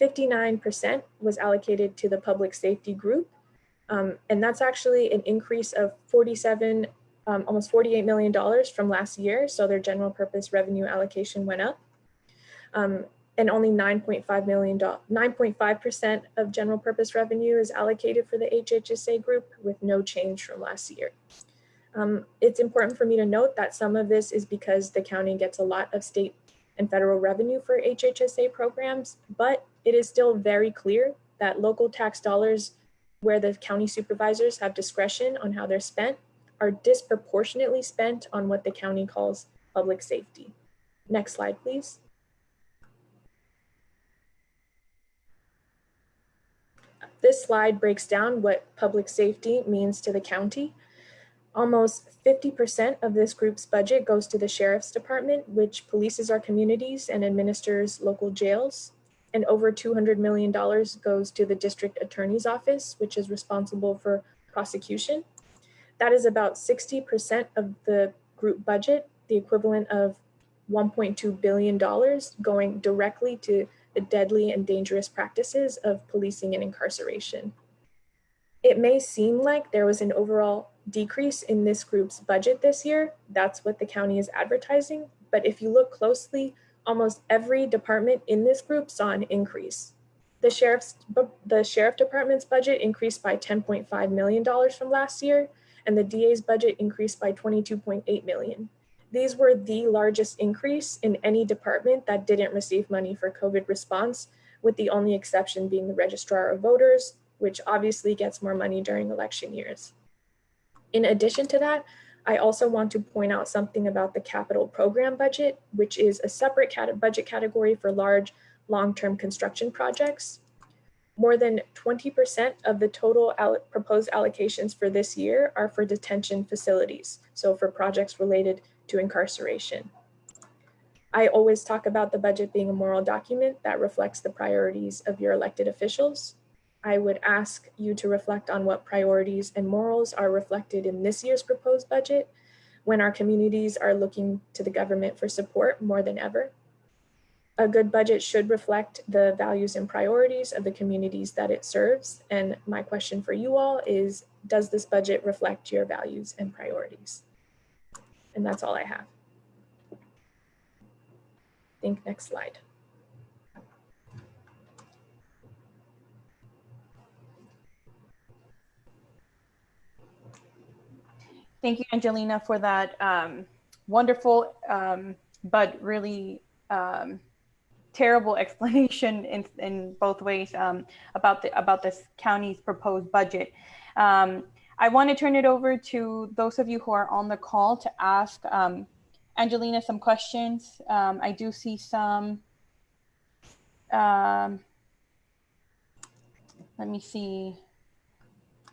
59% was allocated to the public safety group. Um, and that's actually an increase of 47 um, almost $48 million from last year. So their general purpose revenue allocation went up. Um, and only 9.5 million, 9.5% of general purpose revenue is allocated for the HHSA group with no change from last year. Um, it's important for me to note that some of this is because the county gets a lot of state and federal revenue for HHSA programs, but it is still very clear that local tax dollars where the county supervisors have discretion on how they're spent are disproportionately spent on what the county calls public safety. Next slide, please. This slide breaks down what public safety means to the county. Almost 50% of this group's budget goes to the Sheriff's Department, which polices our communities and administers local jails. And over $200 million goes to the District Attorney's Office, which is responsible for prosecution. That is about 60% of the group budget, the equivalent of $1.2 billion going directly to the deadly and dangerous practices of policing and incarceration. It may seem like there was an overall decrease in this group's budget this year. That's what the county is advertising. But if you look closely, almost every department in this group saw an increase. The sheriff's the sheriff department's budget increased by $10.5 million from last year, and the DA's budget increased by 22.8 million. These were the largest increase in any department that didn't receive money for COVID response, with the only exception being the registrar of voters, which obviously gets more money during election years. In addition to that, I also want to point out something about the capital program budget, which is a separate cat budget category for large long-term construction projects. More than 20% of the total proposed allocations for this year are for detention facilities, so for projects related to incarceration. I always talk about the budget being a moral document that reflects the priorities of your elected officials. I would ask you to reflect on what priorities and morals are reflected in this year's proposed budget when our communities are looking to the government for support more than ever. A good budget should reflect the values and priorities of the communities that it serves. And my question for you all is, does this budget reflect your values and priorities? And that's all I have. Think next slide. Thank you, Angelina, for that um, wonderful um, but really um, terrible explanation in, in both ways um, about the about this county's proposed budget. Um, I want to turn it over to those of you who are on the call to ask um, Angelina some questions. I do see some. let me see.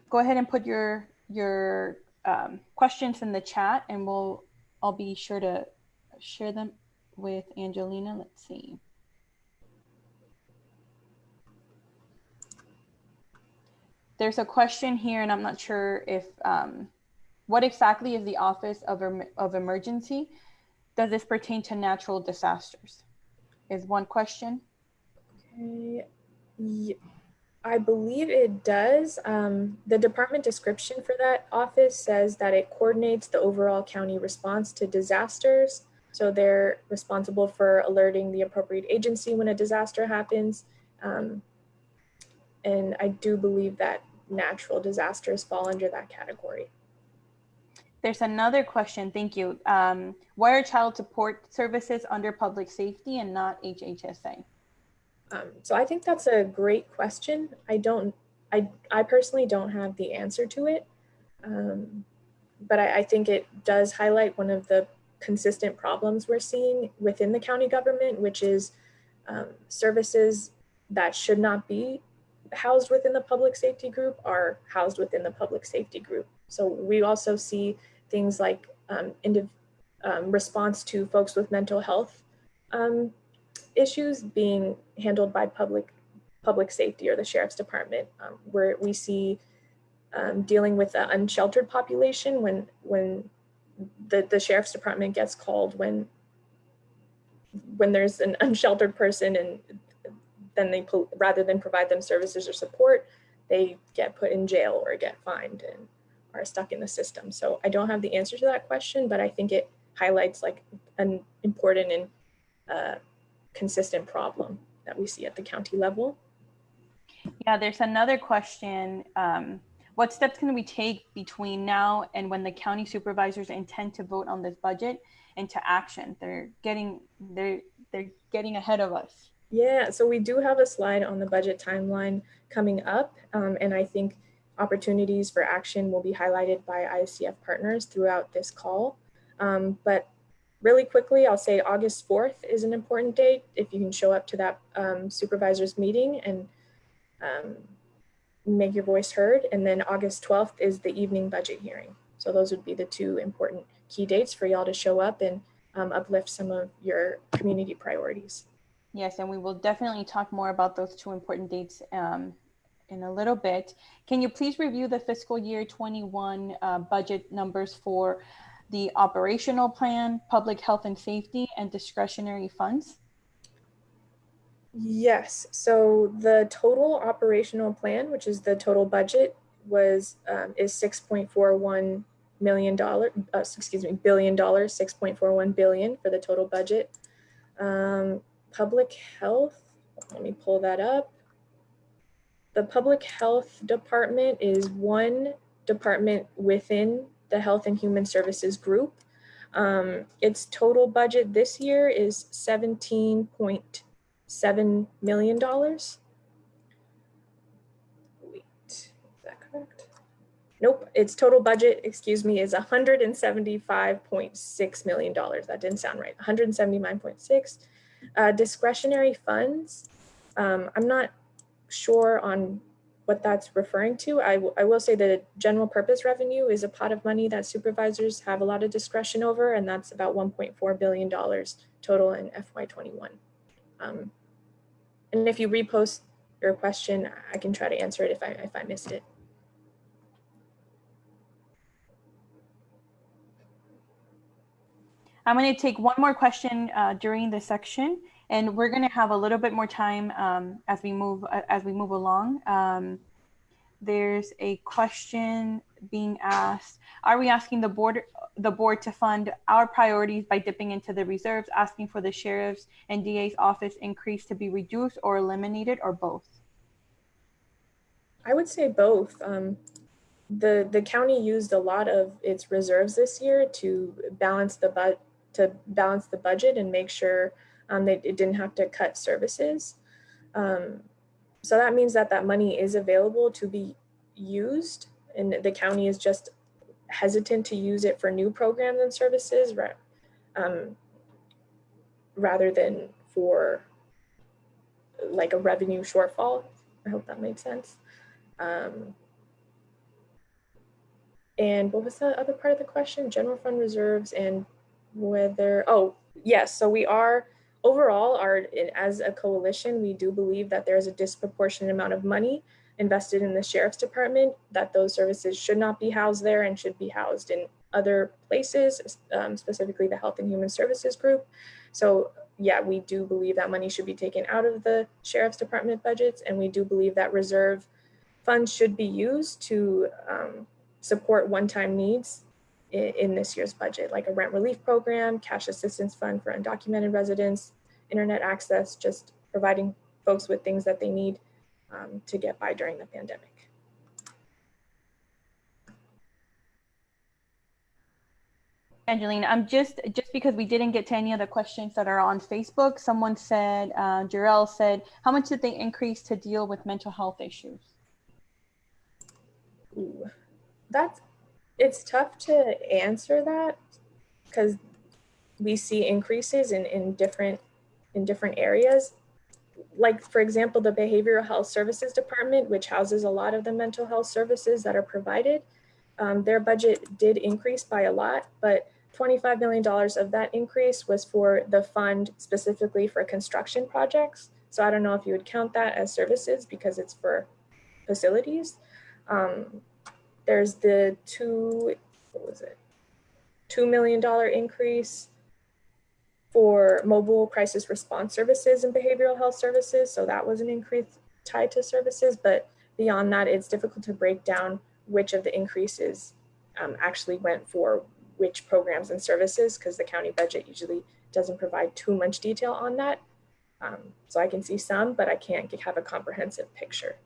Go ahead and put your your um, questions in the chat and we'll, I'll be sure to share them with Angelina. Let's see. There's a question here and I'm not sure if, um, what exactly is the Office of, of Emergency? Does this pertain to natural disasters? Is one question. Okay. I believe it does. Um, the department description for that office says that it coordinates the overall county response to disasters. So they're responsible for alerting the appropriate agency when a disaster happens. Um, and I do believe that natural disasters fall under that category. There's another question, thank you. Um, why are child support services under public safety and not HHSA? Um, so I think that's a great question. I don't, I, I personally don't have the answer to it. Um, but I, I, think it does highlight one of the consistent problems we're seeing within the county government, which is um, services that should not be housed within the public safety group are housed within the public safety group. So we also see things like um, um response to folks with mental health um, issues being handled by public public safety or the sheriff's department, um, where we see um, dealing with the unsheltered population when when the, the sheriff's department gets called when when there's an unsheltered person and then they rather than provide them services or support, they get put in jail or get fined and are stuck in the system. So I don't have the answer to that question, but I think it highlights like an important and uh, consistent problem that we see at the county level. Yeah, there's another question. Um, what steps can we take between now and when the county supervisors intend to vote on this budget into action? They're getting they're they're getting ahead of us. Yeah, so we do have a slide on the budget timeline coming up, um, and I think opportunities for action will be highlighted by ISDF partners throughout this call. Um, but really quickly, I'll say August 4th is an important date. If you can show up to that um, supervisor's meeting and um, make your voice heard. And then August 12th is the evening budget hearing. So those would be the two important key dates for y'all to show up and um, uplift some of your community priorities. Yes, and we will definitely talk more about those two important dates um, in a little bit. Can you please review the fiscal year 21 uh, budget numbers for the operational plan, public health and safety, and discretionary funds? Yes. So the total operational plan, which is the total budget, was um, is six point four one million dollar. Uh, excuse me, billion dollars. Six point four one billion for the total budget. Um, public health. Let me pull that up. The public health department is one department within the Health and Human Services group. Um, its total budget this year is $17.7 million. Wait, is that correct? Nope, its total budget, excuse me, is $175.6 million. That didn't sound right, 179.6. Uh, discretionary funds, um, I'm not sure on what that's referring to. I, I will say that general purpose revenue is a pot of money that supervisors have a lot of discretion over, and that's about $1.4 billion total in FY21. Um, and if you repost your question, I can try to answer it if I, if I missed it. I'm going to take one more question uh, during this section, and we're going to have a little bit more time um, as we move uh, as we move along. Um, there's a question being asked: Are we asking the board the board to fund our priorities by dipping into the reserves, asking for the sheriff's and DA's office increase to be reduced or eliminated, or both? I would say both. Um, the the county used a lot of its reserves this year to balance the but to balance the budget and make sure um, they it didn't have to cut services. Um, so that means that that money is available to be used and the county is just hesitant to use it for new programs and services um, rather than for like a revenue shortfall. I hope that made sense. Um, and what was the other part of the question? General fund reserves and whether, oh, yes, so we are overall are as a coalition, we do believe that there's a disproportionate amount of money invested in the sheriff's department, that those services should not be housed there and should be housed in other places, um, specifically the Health and Human Services Group. So yeah, we do believe that money should be taken out of the sheriff's department budgets, and we do believe that reserve funds should be used to um, support one-time needs in, this year's budget, like a rent relief program, cash assistance fund for undocumented residents, internet access, just providing folks with things that they need um, to get by during the pandemic. Angelina, I'm just just because we didn't get to any of the questions that are on Facebook. Someone said, uh, Jarell said, how much did they increase to deal with mental health issues? Ooh, that's it's tough to answer that because we see increases in, in different in different areas. Like for example, the Behavioral Health Services Department, which houses a lot of the mental health services that are provided, um, their budget did increase by a lot, but $25 million of that increase was for the fund specifically for construction projects. So I don't know if you would count that as services because it's for facilities. Um, there's the two, what was it? $2 million increase for mobile crisis response services and behavioral health services. So that was an increase tied to services, but beyond that, it's difficult to break down which of the increases um, actually went for which programs and services because the county budget usually doesn't provide too much detail on that. Um, so I can see some, but I can't have a comprehensive picture.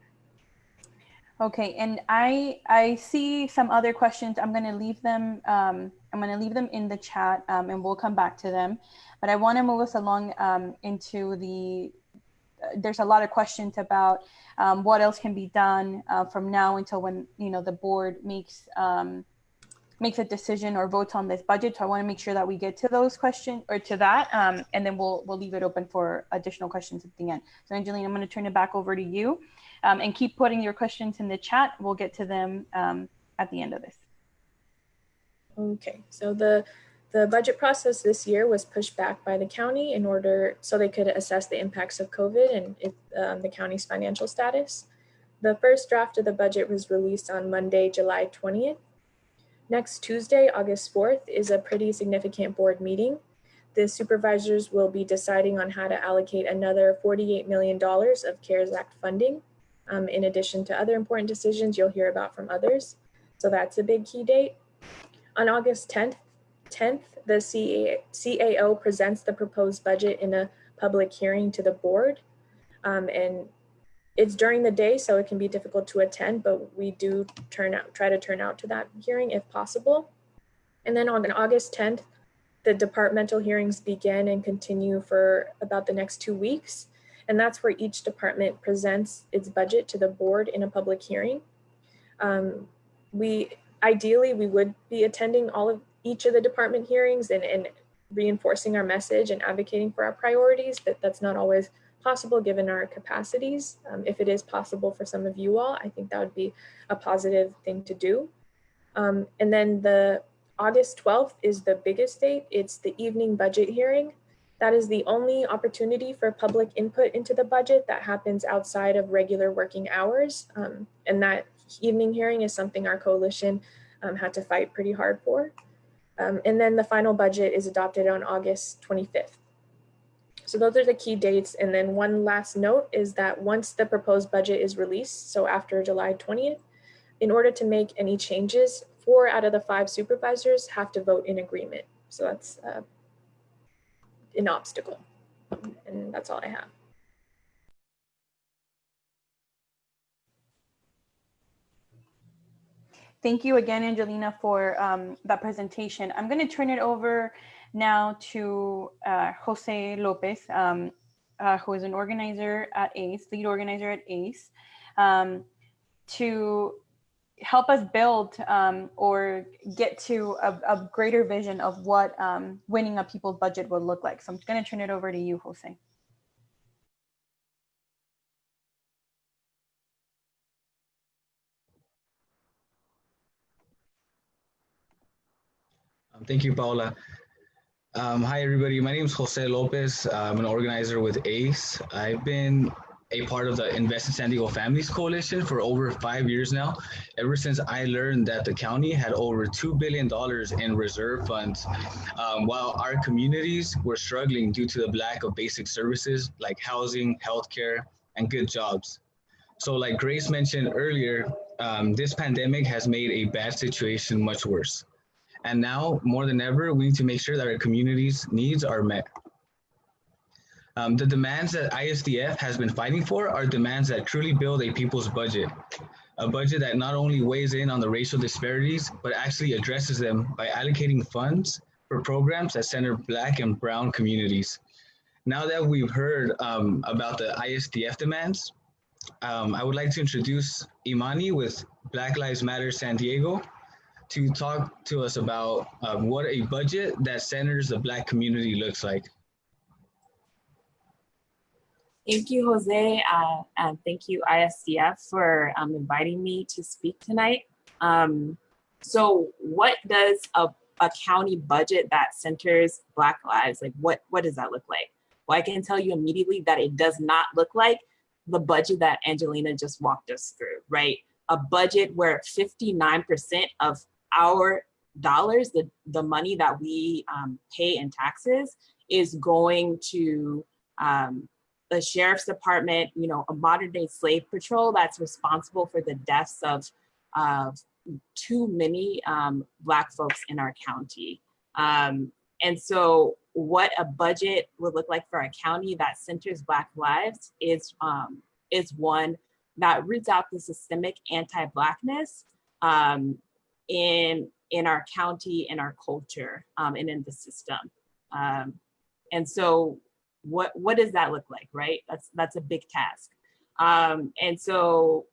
Okay, and I I see some other questions. I'm going to leave them. Um, I'm going to leave them in the chat, um, and we'll come back to them. But I want to move us along um, into the. Uh, there's a lot of questions about um, what else can be done uh, from now until when you know the board makes um, makes a decision or votes on this budget. So I want to make sure that we get to those questions or to that, um, and then we'll we'll leave it open for additional questions at the end. So Angelina, I'm going to turn it back over to you um, and keep putting your questions in the chat. We'll get to them um, at the end of this. Okay, so the the budget process this year was pushed back by the county in order so they could assess the impacts of COVID and um, the county's financial status. The first draft of the budget was released on Monday, July 20th. Next Tuesday, August 4th is a pretty significant board meeting. The supervisors will be deciding on how to allocate another $48 million of CARES Act funding um, in addition to other important decisions you'll hear about from others. So that's a big key date. On August 10th, 10th the CA, CAO presents the proposed budget in a public hearing to the board. Um, and it's during the day, so it can be difficult to attend, but we do turn out, try to turn out to that hearing if possible. And then on August 10th, the departmental hearings begin and continue for about the next two weeks. And that's where each department presents its budget to the board in a public hearing. Um, we ideally, we would be attending all of each of the department hearings and, and reinforcing our message and advocating for our priorities, but that's not always possible given our capacities. Um, if it is possible for some of you all, I think that would be a positive thing to do. Um, and then the August 12th is the biggest date. It's the evening budget hearing. That is the only opportunity for public input into the budget that happens outside of regular working hours. Um, and that evening hearing is something our coalition um, had to fight pretty hard for. Um, and then the final budget is adopted on August 25th. So those are the key dates. And then one last note is that once the proposed budget is released, so after July 20th, in order to make any changes, four out of the five supervisors have to vote in agreement. So that's uh, an obstacle. And that's all I have. Thank you again, Angelina, for um, that presentation. I'm going to turn it over now to uh, Jose Lopez, um, uh, who is an organizer at ACE, lead organizer at ACE, um, to help us build um, or get to a, a, greater vision of what um, winning a people's budget would look like. So I'm going to turn it over to you, Jose. Um, thank you, Paula. Um, hi, everybody. My name is Jose Lopez. I'm an organizer with ACE. I've been a part of the Invest in San Diego Families Coalition for over five years now, ever since I learned that the county had over $2 billion in reserve funds, um, while our communities were struggling due to the lack of basic services like housing, healthcare, and good jobs. So like Grace mentioned earlier, um, this pandemic has made a bad situation much worse. And now more than ever, we need to make sure that our communities' needs are met. Um, the demands that ISDF has been fighting for are demands that truly build a people's budget, a budget that not only weighs in on the racial disparities, but actually addresses them by allocating funds for programs that center Black and Brown communities. Now that we've heard um, about the ISDF demands, um, I would like to introduce Imani with Black Lives Matter San Diego to talk to us about um, what a budget that centers the Black community looks like. Thank you, Jose, uh, and thank you, ISDF, for um, inviting me to speak tonight. Um, so what does a, a county budget that centers Black lives, like what, what does that look like? Well, I can tell you immediately that it does not look like the budget that Angelina just walked us through, right? A budget where 59% of our dollars, the, the money that we um, pay in taxes is going to um, the sheriff's department, you know, a modern day slave patrol that's responsible for the deaths of, too many um, Black folks in our county. Um, and so what a budget would look like for a county that centers Black lives is, um, is one that roots out the systemic anti-Blackness um, in, in our county, in our culture, um, and in the system. Um, and so what what does that look like, right? That's that's a big task. Um, and so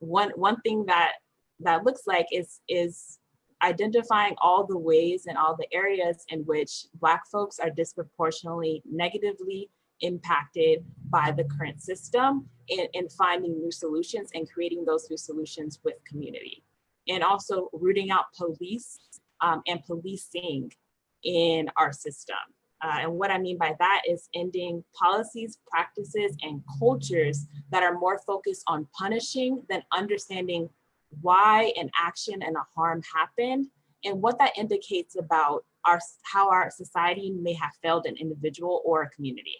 one one thing that that looks like is is identifying all the ways and all the areas in which Black folks are disproportionately negatively impacted by the current system and, and finding new solutions and creating those new solutions with community. And also rooting out police um, and policing in our system. Uh, and what I mean by that is ending policies, practices, and cultures that are more focused on punishing than understanding why an action and a harm happened and what that indicates about our how our society may have failed an individual or a community.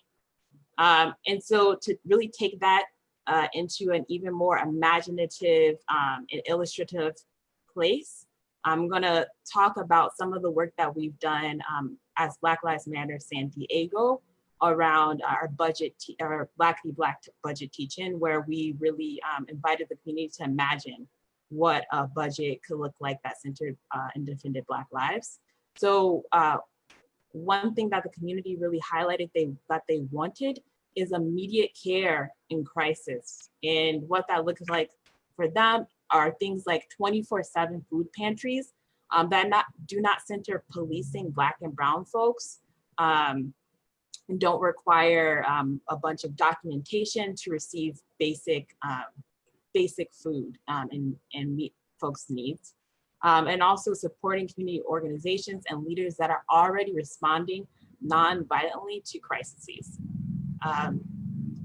Um, and so to really take that uh, into an even more imaginative um, and illustrative place, I'm gonna talk about some of the work that we've done um, as Black Lives Matter San Diego around our budget, our Black v Black budget teaching, where we really um, invited the community to imagine what a budget could look like that centered uh, and defended Black lives. So uh, one thing that the community really highlighted they that they wanted is immediate care in crisis. And what that looks like for them are things like 24-7 food pantries um, that not do not center policing Black and Brown folks um, and don't require um, a bunch of documentation to receive basic um, basic food um, and, and meet folks' needs. Um, and also supporting community organizations and leaders that are already responding non-violently to crises.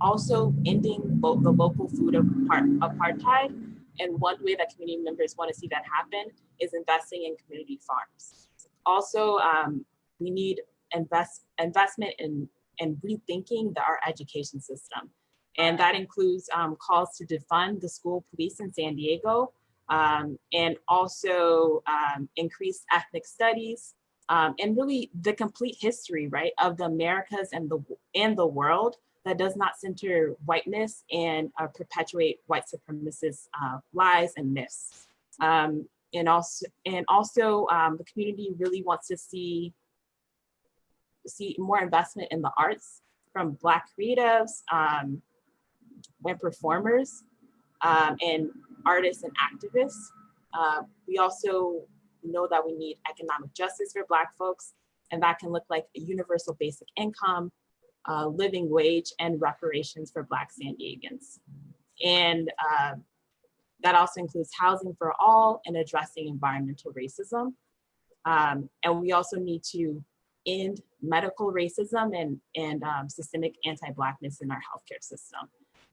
Also ending lo the local food apart apartheid. And one way that community members want to see that happen is investing in community farms. Also, um, we need invest investment in, in rethinking the, our education system. And that includes um, calls to defund the school police in San Diego um, and also um, increase ethnic studies um, and really the complete history, right, of the Americas and the, and the world that does not center whiteness and uh, perpetuate white supremacist uh, lies and myths. And also, and also um, the community really wants to see, see more investment in the arts from Black creatives um, and performers um, and artists and activists. Uh, we also know that we need economic justice for Black folks, and that can look like a universal basic income, uh, living wage, and reparations for Black San Diegans. And uh, that also includes housing for all and addressing environmental racism. Um, and we also need to end medical racism and, and um, systemic anti-Blackness in our healthcare system.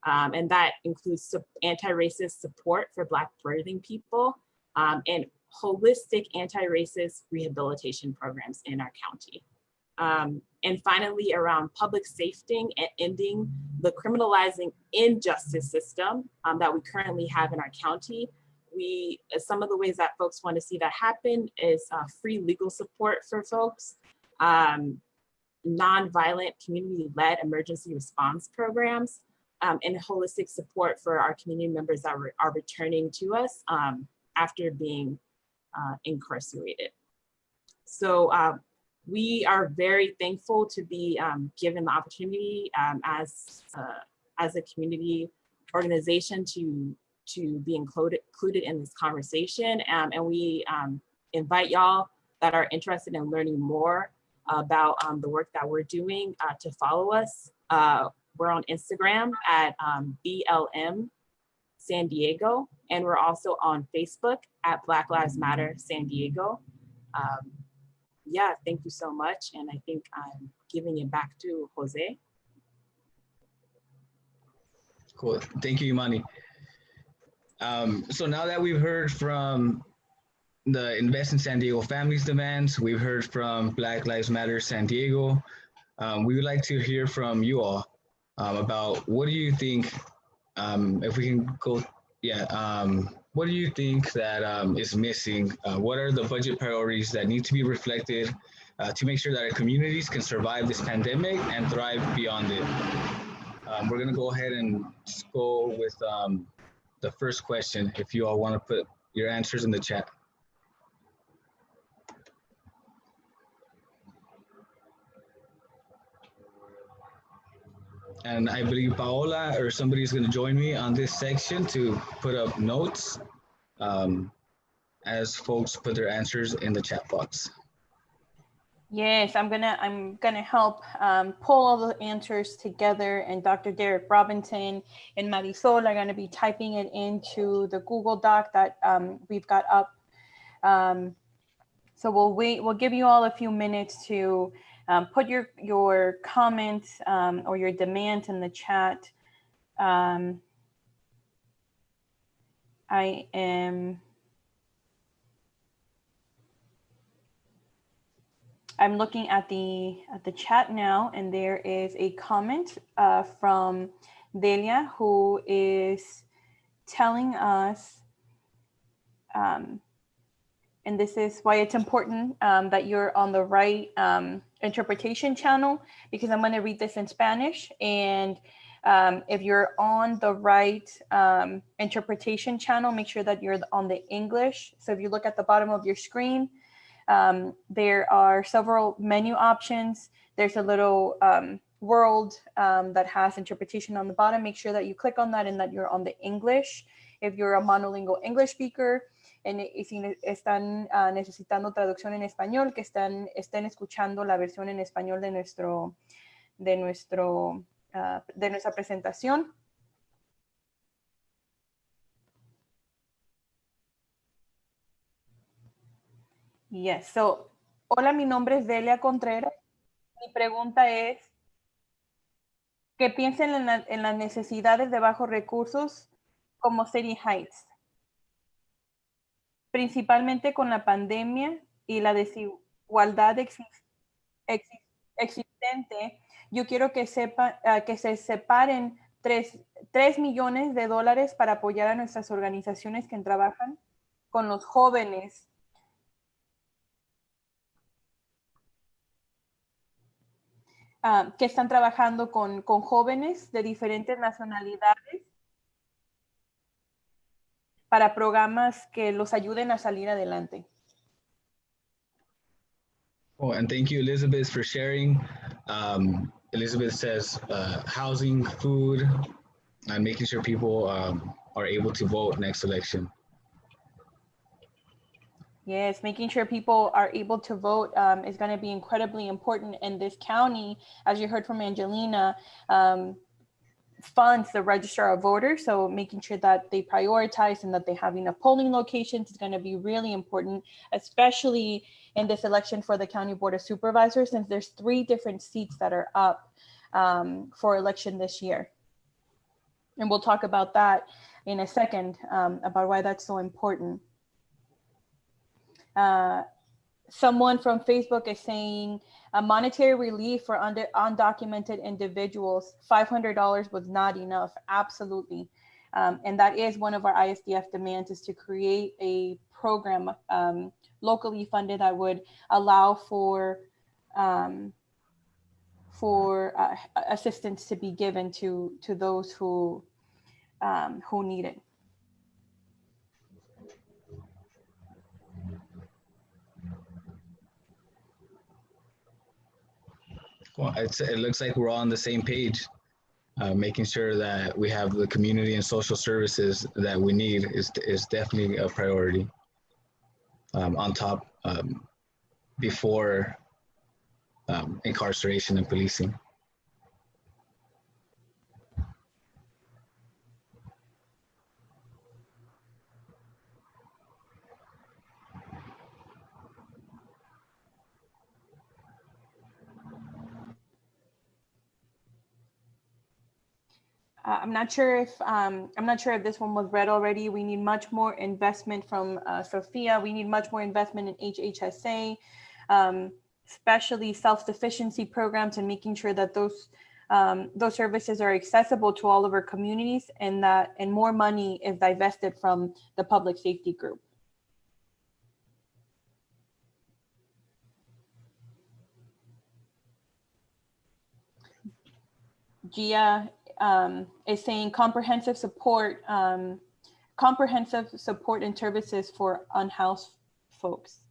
Um, and that includes anti-racist support for Black birthing people um, and holistic anti-racist rehabilitation programs in our county. And finally, around public safety and ending the criminalizing injustice system um, that we currently have in our county. We, some of the ways that folks want to see that happen is uh, free legal support for folks, um, nonviolent community-led emergency response programs, um, and holistic support for our community members that re are returning to us um, after being uh, incarcerated. So uh, we are very thankful to be um, given the opportunity um, as, uh, as a community organization to, to be included, included in this conversation. Um, and we um, invite y'all that are interested in learning more about the work that we're doing uh, to follow us. Uh, we're on Instagram at um, BLM San Diego, and we're also on Facebook at Black Lives Matter San Diego. Yeah, thank you so much. And I think I'm giving it back to Jose. Cool, thank you, Imani. Um, so now that we've heard from the Invest in San Diego Families demands, we've heard from Black Lives Matter San Diego, um, we would like to hear from you all um, about what do you think, um, if we can go, yeah, um, what do you think that um, is missing? Uh, what are the budget priorities that need to be reflected uh, to make sure that our communities can survive this pandemic and thrive beyond it? Um, we're gonna go ahead and go with um, the first question, if you all wanna put your answers in the chat. And I believe Paola or somebody is going to join me on this section to put up notes um, as folks put their answers in the chat box. Yes, I'm gonna I'm gonna help um, pull all the answers together, and Dr. Derek Robinson and Marisol are gonna be typing it into the Google Doc that um, we've got up. Um, so we'll wait. We'll give you all a few minutes to um, put your, your comments um, or your demand in the chat. Um, I am, I'm looking at the, at the chat now, and there is a comment uh, from Delia who is telling us um, and this is why it's important um, that you're on the right um, interpretation channel because I'm going to read this in Spanish. And um, if you're on the right um, interpretation channel, make sure that you're on the English. So if you look at the bottom of your screen, um, there are several menu options. There's a little um, world that has interpretation on the bottom. Make sure that you click on that and that you're on the English. If you're a monolingual English speaker, y si están uh, necesitando traducción en español, que están, estén escuchando la versión en español de, nuestro, de, nuestro, uh, de nuestra presentación. Yes, so, hola, mi nombre es Delia Contreras. Mi pregunta es, ¿qué piensan en, la, en las necesidades de bajos recursos como City Heights? Principalmente con la pandemia y la desigualdad existente, yo quiero que, sepa, uh, que se separen 3, 3 millones de dólares para apoyar a nuestras organizaciones que trabajan con los jóvenes. Uh, que están trabajando con, con jóvenes de diferentes nacionalidades para programas que los ayuden a salir adelante. Oh, and thank you, Elizabeth, for sharing. Um, Elizabeth says uh, housing, food, and making sure people um, are able to vote next election. Yes, making sure people are able to vote um, is going to be incredibly important in this county. As you heard from Angelina, um, funds the registrar of voters. So making sure that they prioritize and that they have enough polling locations is going to be really important, especially in this election for the County Board of Supervisors, since there's three different seats that are up um, for election this year. And we'll talk about that in a second um, about why that's so important. Uh, someone from Facebook is saying a monetary relief for under, undocumented individuals, $500 was not enough, absolutely. Um, and that is one of our ISDF demands is to create a program um, locally funded that would allow for um, for uh, assistance to be given to to those who um, who need it. Well, it looks like we're all on the same page. Uh, making sure that we have the community and social services that we need is, is definitely a priority um, on top um, before um, incarceration and policing. Uh, I'm not sure if um, I'm not sure if this one was read already. We need much more investment from uh, Sophia. We need much more investment in HHSA, um, especially self-sufficiency programs and making sure that those um, those services are accessible to all of our communities and that and more money is divested from the public safety group. Gia um, is saying comprehensive support, um, comprehensive support and services for unhoused folks.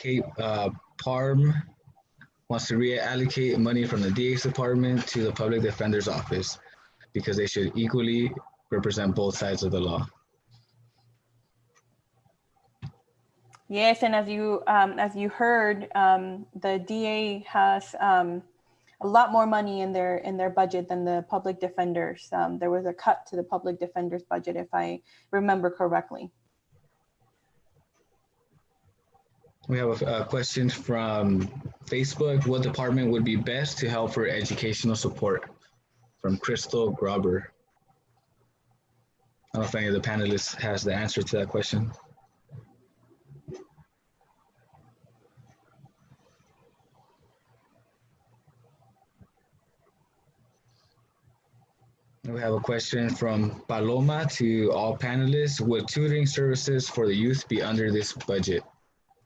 Okay, uh, PARM wants to reallocate money from the DA's department to the public defender's office because they should equally represent both sides of the law. Yes, and as you um, as you heard, um, the DA has um, a lot more money in their in their budget than the public defenders. Um, there was a cut to the public defenders budget, if I remember correctly. We have a, a question from Facebook. What department would be best to help for educational support? from Crystal Grobber. I don't know if any of the panelists has the answer to that question. We have a question from Paloma to all panelists. Will tutoring services for the youth be under this budget?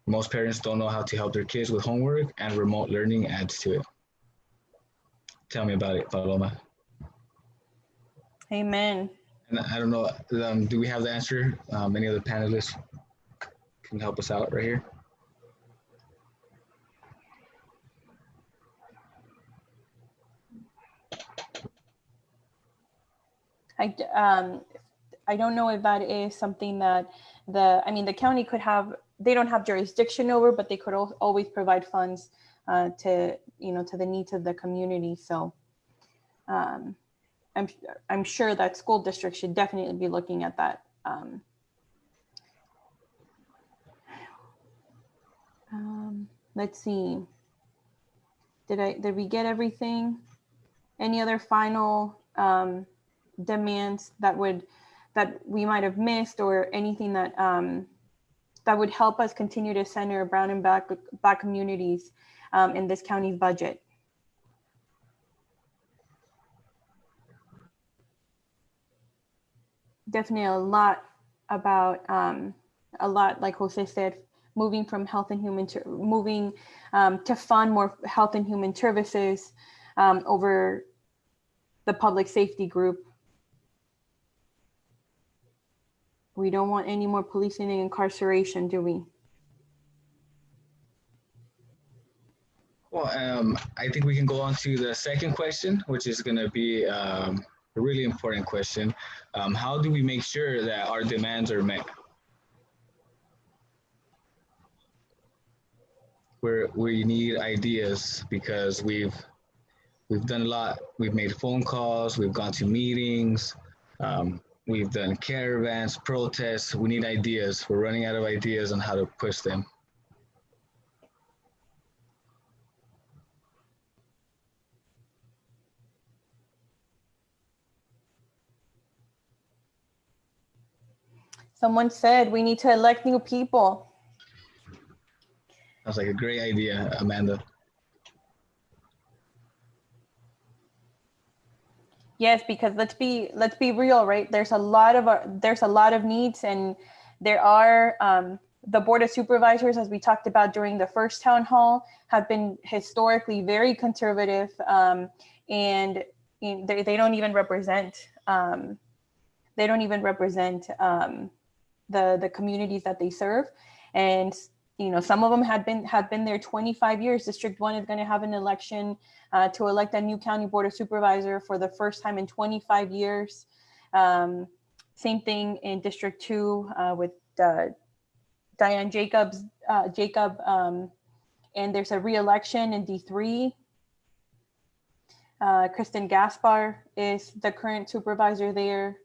Most parents don't know how to help their kids with homework and remote learning adds to it. Tell me about it, Paloma. Amen. And I don't know, um, do we have the answer? Um, any of the panelists can help us out right here? I, um, I don't know if that is something that the, I mean, the county could have, they don't have jurisdiction over, but they could al- always provide funds uh, to, you know, to the needs of the community. So um, I'm, I'm sure that school districts should definitely be looking at that. Um, um, let's see. Did I, did we get everything? Any other final um, demands that would, that we might have missed or anything that, um, that would help us continue to center brown and black, black communities um, in this county's budget? Definitely a lot about um, a lot like Jose said, moving from health and human moving um, to fund more health and human services um, over the public safety group. We don't want any more policing and incarceration, do we? Well, um, I think we can go on to the second question, which is going to be um, a really important question. Um, how do we make sure that our demands are met? We're, we need ideas because we've we've done a lot. We've made phone calls. We've gone to meetings. Um, we've done caravans, protests. We need ideas. We're running out of ideas on how to push them. Someone said we need to elect new people. Sounds like a great idea, Amanda. Yes, because let's be let's be real, right? There's a lot of our, there's a lot of needs, and there are um, the board of supervisors, as we talked about during the first town hall, have been historically very conservative, um, and they, they don't even represent um, they don't even represent um, the the communities that they serve, and you know some of them had been have been there 25 years. District one is going to have an election uh, to elect a new county board of supervisor for the first time in 25 years. Um, same thing in District Two uh, with uh, Dianne Jacobs, uh, Jacob, um, and there's a re-election in D3. Uh, Kristin Gaspar is the current supervisor there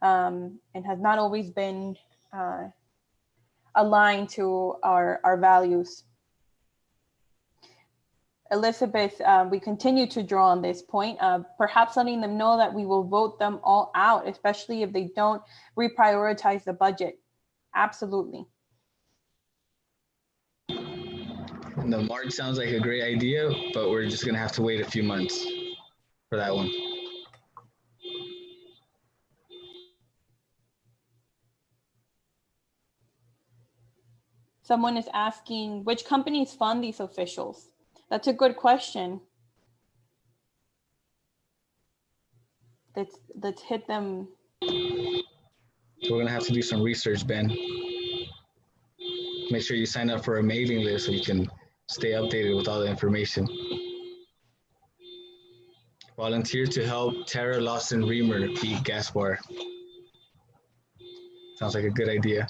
um, and has not always been uh, aligned to our, our values. Elizabeth, uh, we continue to draw on this point, uh, perhaps letting them know that we will vote them all out, especially if they don't reprioritize the budget. Absolutely. And the March sounds like a great idea, but we're just gonna have to wait a few months for that one. Someone is asking which companies fund these officials. That's a good question. Let's let's hit them. We're gonna have to do some research, Ben. Make sure you sign up for a mailing list so you can stay updated with all the information. Volunteer to help Terra Lawson-Remer beat Gaspar. Sounds like a good idea.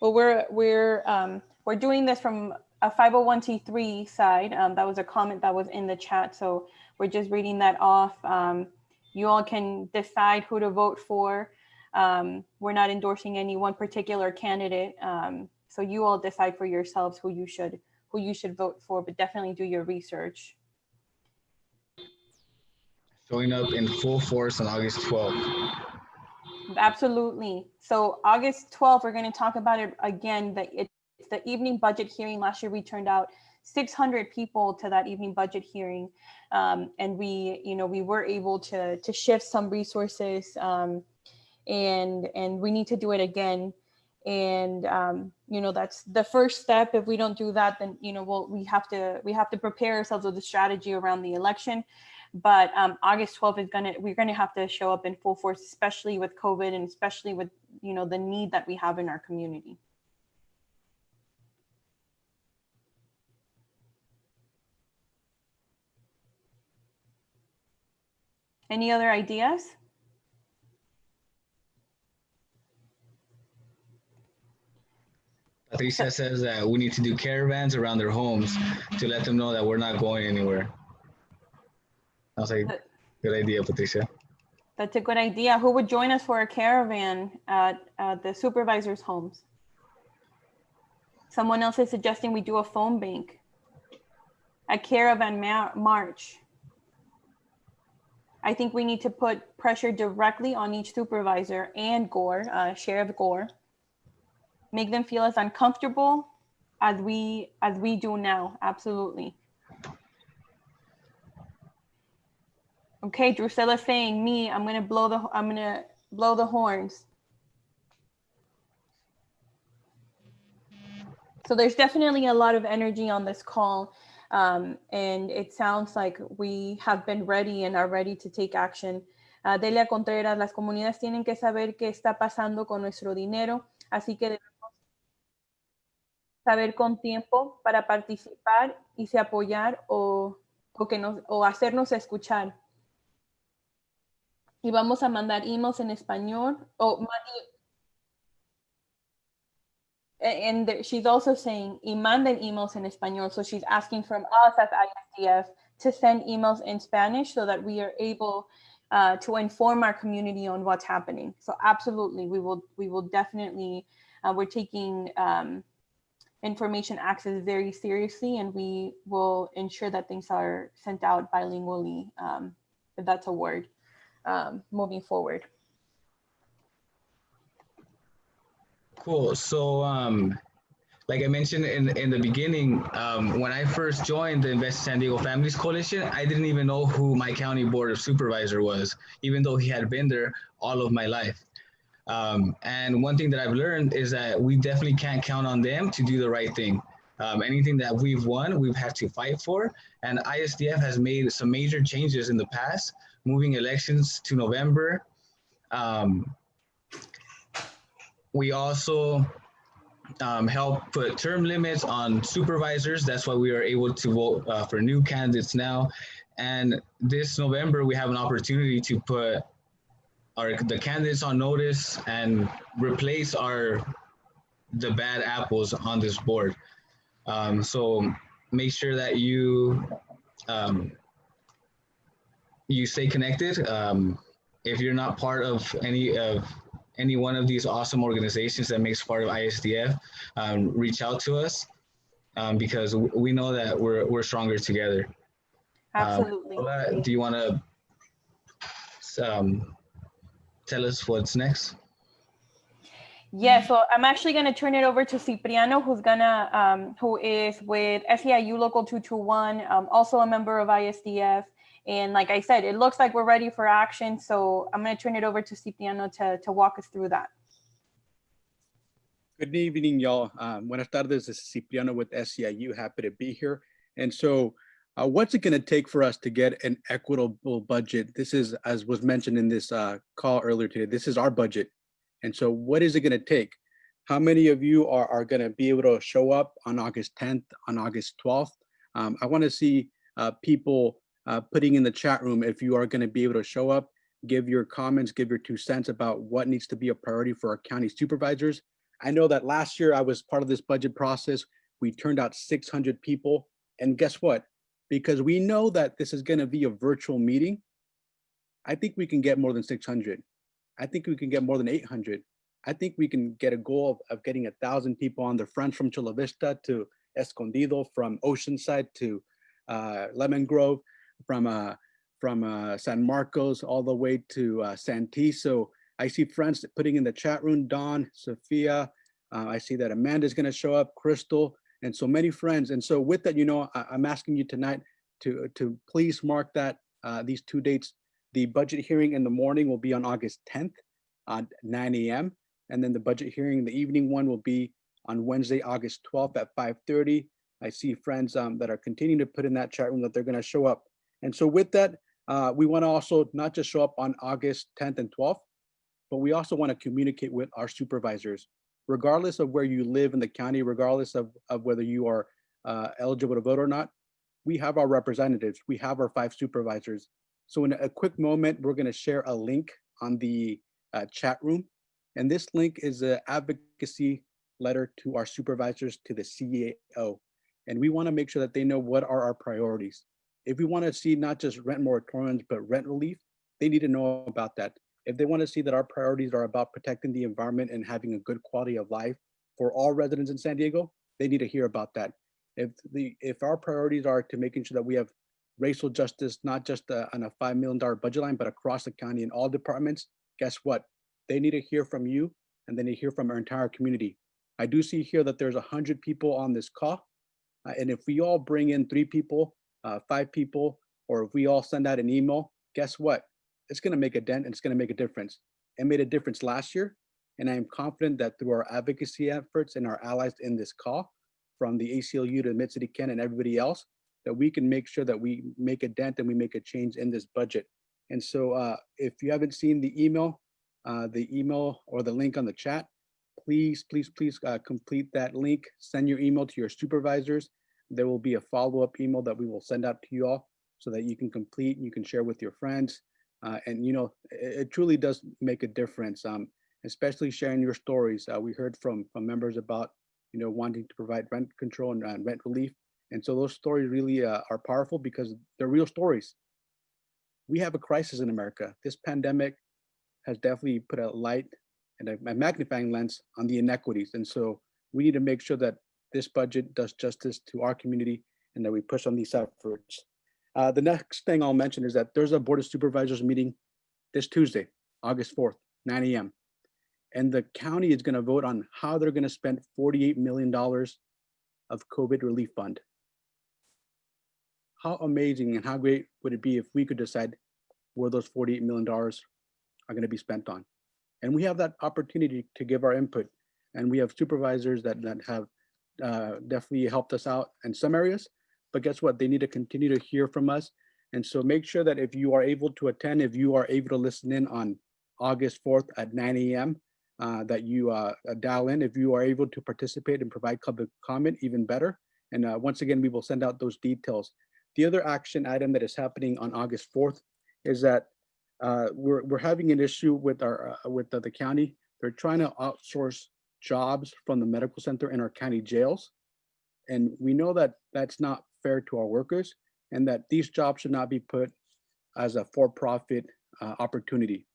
Well, we're we're um, we're doing this from a 501c3 side. Um, that was a comment that was in the chat, so we're just reading that off. Um, you all can decide who to vote for. Um, we're not endorsing any one particular candidate, um, so you all decide for yourselves who you should who you should vote for. But definitely do your research. Showing up in full force on August 12th. Absolutely. So August 12th, we're going to talk about it again. That it's the evening budget hearing. Last year we turned out 600 people to that evening budget hearing. Um, and we, you know, we were able to, to shift some resources um, and, and we need to do it again. And, um, you know, that's the first step. If we don't do that, then, you know, we'll, we have to, we have to prepare ourselves with a strategy around the election. But um, August 12th is gonna, we're gonna have to show up in full force, especially with COVID and especially with, you know, the need that we have in our community. Any other ideas? Patricia says that we need to do caravans around their homes to let them know that we're not going anywhere. I was like, good idea, Patricia. That's a good idea. Who would join us for a caravan at, at the supervisor's homes? Someone else is suggesting we do a phone bank. A caravan ma- march. I think we need to put pressure directly on each supervisor and Gore, uh, Sheriff Gore. Make them feel as uncomfortable as we as we do now. Absolutely. Okay, Drusilla saying me. I'm gonna blow the. I'm gonna blow the horns. So there's definitely a lot of energy on this call. Um, and it sounds like we have been ready and are ready to take action. Uh, Delia Contreras, las comunidades tienen que saber qué está pasando con nuestro dinero, así que debemos saber con tiempo para participar y se apoyar o, o, que nos, o hacernos escuchar. Y vamos a mandar emails en español o and she's also saying y manden emails in español. So she's asking from us as ISDF to send emails in Spanish so that we are able uh, to inform our community on what's happening. So absolutely, we will we will definitely uh, we're taking um, information access very seriously, and we will ensure that things are sent out bilingually, um, if that's a word, um, moving forward. Cool. So, um, like I mentioned in, in the beginning, um, when I first joined the Invest San Diego Families Coalition, I didn't even know who my county board of supervisor was, even though he had been there all of my life. Um, and one thing that I've learned is that we definitely can't count on them to do the right thing. Um, anything that we've won, we've had to fight for. And ISDF has made some major changes in the past, moving elections to November, um, we also um, help put term limits on supervisors. That's why we are able to vote uh, for new candidates now. And this November, we have an opportunity to put our the candidates on notice and replace our the bad apples on this board. Um, so make sure that you um, you stay connected. Um, if you're not part of any of any one of these awesome organizations that makes part of ISDF, um, reach out to us um, because we know that we're, we're stronger together. Absolutely. Um, do you want to um, tell us what's next? Yeah, so I'm actually going to turn it over to Cipriano, who's gonna, um, who is with SEIU Local 221, um, also a member of ISDF. And like I said, it looks like we're ready for action. So I'm going to turn it over to Cipriano to, to walk us through that. Good evening, y'all. Um, buenas tardes. This is Cipriano with SEIU. Happy to be here. And so uh, what's it going to take for us to get an equitable budget? This is, as was mentioned in this uh, call earlier today, this is our budget. And so what is it going to take? How many of you are, are going to be able to show up on August 10th, on August 12th? Um, I want to see uh, people uh, putting in the chat room if you are going to be able to show up, give your comments, give your two cents about what needs to be a priority for our county supervisors. I know that last year I was part of this budget process. We turned out 600 people. And guess what? Because we know that this is going to be a virtual meeting, I think we can get more than 600. I think we can get more than 800. I think we can get a goal of, of getting a thousand people on the front from Chula Vista to Escondido, from Oceanside to uh, Lemon Grove from uh, from uh, San Marcos all the way to uh, Santee. So I see friends putting in the chat room, Don, Sophia, Uh, I see that Amanda's going to show up, Crystal, and so many friends. And so with that, you know, I, am asking you tonight to, to please mark that uh, these two dates. The budget hearing in the morning will be on August 10th at 9 a.m. And then the budget hearing, the evening one will be on Wednesday, August 12th at 5.30. I see friends um, that are continuing to put in that chat room that they're gonna show up. And so with that, uh, we wanna also not just show up on August 10th and 12th, but we also wanna communicate with our supervisors, regardless of where you live in the county, regardless of, of whether you are uh, eligible to vote or not, we have our representatives, we have our five supervisors. So in a quick moment, we're gonna share a link on the uh, chat room. And this link is an advocacy letter to our supervisors to the CAO. And we wanna make sure that they know what are our priorities. If we wanna see not just rent moratoriums, but rent relief, they need to know about that. If they wanna see that our priorities are about protecting the environment and having a good quality of life for all residents in San Diego, they need to hear about that. If the if our priorities are to making sure that we have racial justice, not just uh, on a $5 million budget line, but across the county in all departments, guess what? They need to hear from you and then they hear from our entire community. I do see here that there's 100 people on this call. Uh, and if we all bring in three people, uh, five people, or if we all send out an email, guess what? It's going to make a dent and it's going to make a difference. It made a difference last year. And I am confident that through our advocacy efforts and our allies in this call, from the ACLU to Mid-City CAN and everybody else, that we can make sure that we make a dent and we make a change in this budget. And so uh, if you haven't seen the email, uh, the email or the link on the chat, please, please, please uh, complete that link. Send your email to your supervisors. There will be a follow-up email that we will send out to you all so that you can complete, and you can share with your friends. Uh, and you know, it, it, truly does make a difference, um, especially sharing your stories. Uh, we heard from, from members about, you know, wanting to provide rent control and, rent relief. And so those stories really uh, are powerful because they're real stories. We have a crisis in America. This pandemic has definitely put a light and a magnifying lens on the inequities. And so we need to make sure that this budget does justice to our community and that we push on these efforts. Uh, the next thing I'll mention is that there's a Board of Supervisors meeting this Tuesday, August 4th, 9 a.m. And the county is gonna vote on how they're gonna spend $48 million of COVID relief fund. How amazing and how great would it be if we could decide where those $48 million are gonna be spent on? And we have that opportunity to give our input. And we have supervisors that, that have uh, definitely helped us out in some areas, but guess what? They need to continue to hear from us. And so make sure that if you are able to attend, if you are able to listen in on August 4th at 9 a.m., uh, that you uh, dial in. If you are able to participate and provide public comment, even better. And uh, once again, we will send out those details. The other action item that is happening on August 4th is that uh, we're, we're having an issue with our uh, with the county. They're trying to outsource jobs from the medical center in our county jails. And we know that that's not fair to our workers and that these jobs should not be put as a for-profit uh, opportunity.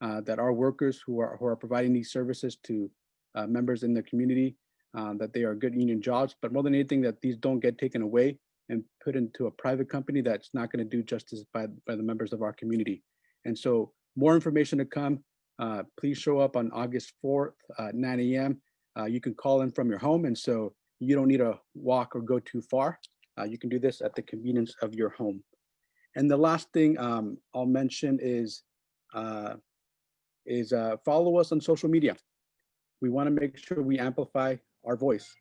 Uh, that our workers who are, who are providing these services to uh, members in the community, uh, that they are good union jobs, but more than anything, that these don't get taken away and put into a private company that's not gonna do justice by, by the members of our community. And so more information to come. Uh, please show up on August 4th, uh, 9 a.m. Uh, you can call in from your home. And so you don't need to walk or go too far. Uh, you can do this at the convenience of your home. And the last thing um, I'll mention is, uh, is follow us on social media. We wanna make sure we amplify our voice.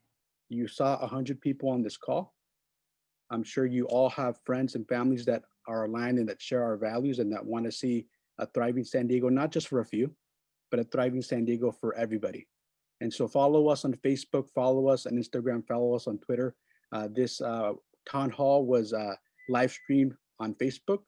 You saw 100 people on this call. I'm sure you all have friends and families that are aligned and that share our values and that want to see a thriving San Diego, not just for a few, but a thriving San Diego for everybody. And so follow us on Facebook, follow us on Instagram, follow us on Twitter. Uh, this uh, town hall was uh, live streamed on Facebook.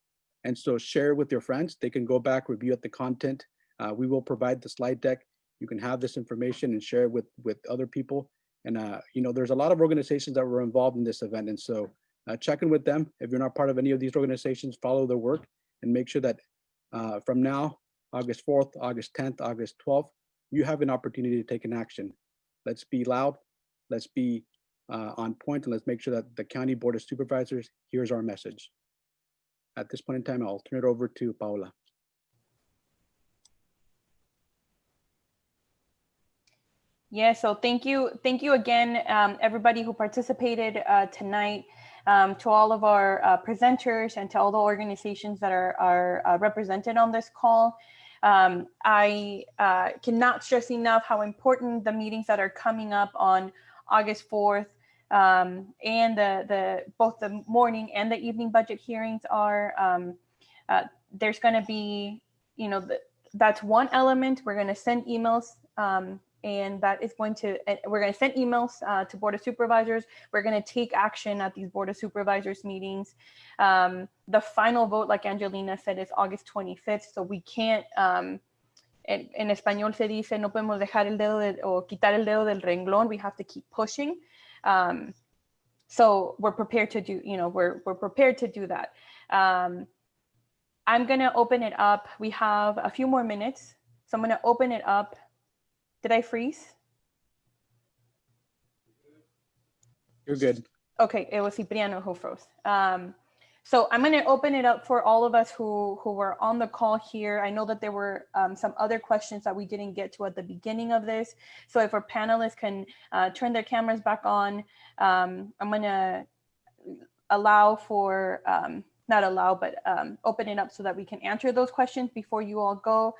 And so share with your friends. They can go back, review at the content. Uh, we will provide the slide deck. You can have this information and share it with, with other people. And, uh, you know, there's a lot of organizations that were involved in this event. And so uh, check in with them. If you're not part of any of these organizations, follow their work and make sure that uh, from now, August 4th, August 10th, August 12th, you have an opportunity to take an action. Let's be loud. Let's be uh, on point and let's make sure that the County Board of Supervisors hears our message. At this point in time, I'll turn it over to Paula. Yeah, so thank you. Thank you again, um, everybody who participated uh, tonight, um, to all of our uh, presenters and to all the organizations that are, are uh, represented on this call. Um, I uh, cannot stress enough how important the meetings that are coming up on August 4th um, and the, the both the morning and the evening budget hearings are. Um, uh, there's going to be, you know, the, that's one element. We're going to send emails um, and that is going to, we're going to send emails uh, to Board of Supervisors. We're going to take action at these Board of Supervisors meetings. Um, the final vote, like Angelina said, is August 25th. So we can't, um, en, en español se dice, no podemos dejar el dedo de, o quitar el dedo del renglón. We have to keep pushing. Um, so we're prepared to do, you know, we're, we're prepared to do that. Um, I'm going to open it up. We have a few more minutes. So I'm going to open it up did I freeze? You're good. Okay, it was Cipriano who froze. Um, so I'm going to open it up for all of us who, who were on the call here. I know that there were um, some other questions that we didn't get to at the beginning of this. So if our panelists can uh, turn their cameras back on, um, I'm going to allow for, um, not allow, but um, open it up so that we can answer those questions before you all go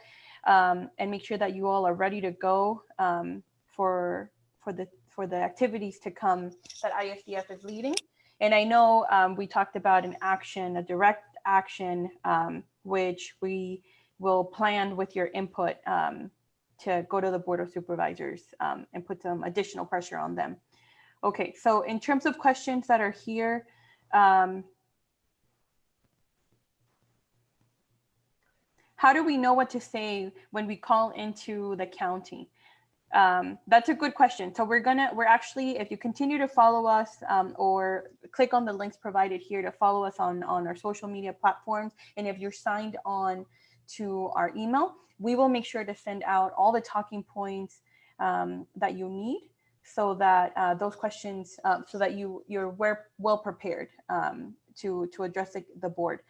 um, and make sure that you all are ready to go um, for for the for the activities to come that ISDF is leading. And I know um, we talked about an action, a direct action, um, which we will plan with your input um, to go to the Board of Supervisors um, and put some additional pressure on them. Okay, so in terms of questions that are here, um, how do we know what to say when we call into the county? Um, that's a good question. So we're gonna, we're actually, if you continue to follow us um, or click on the links provided here to follow us on, on our social media platforms. And if you're signed on to our email, we will make sure to send out all the talking points um, that you need so that uh, those questions, uh, so that you, you're well prepared um, to, to address the, the board.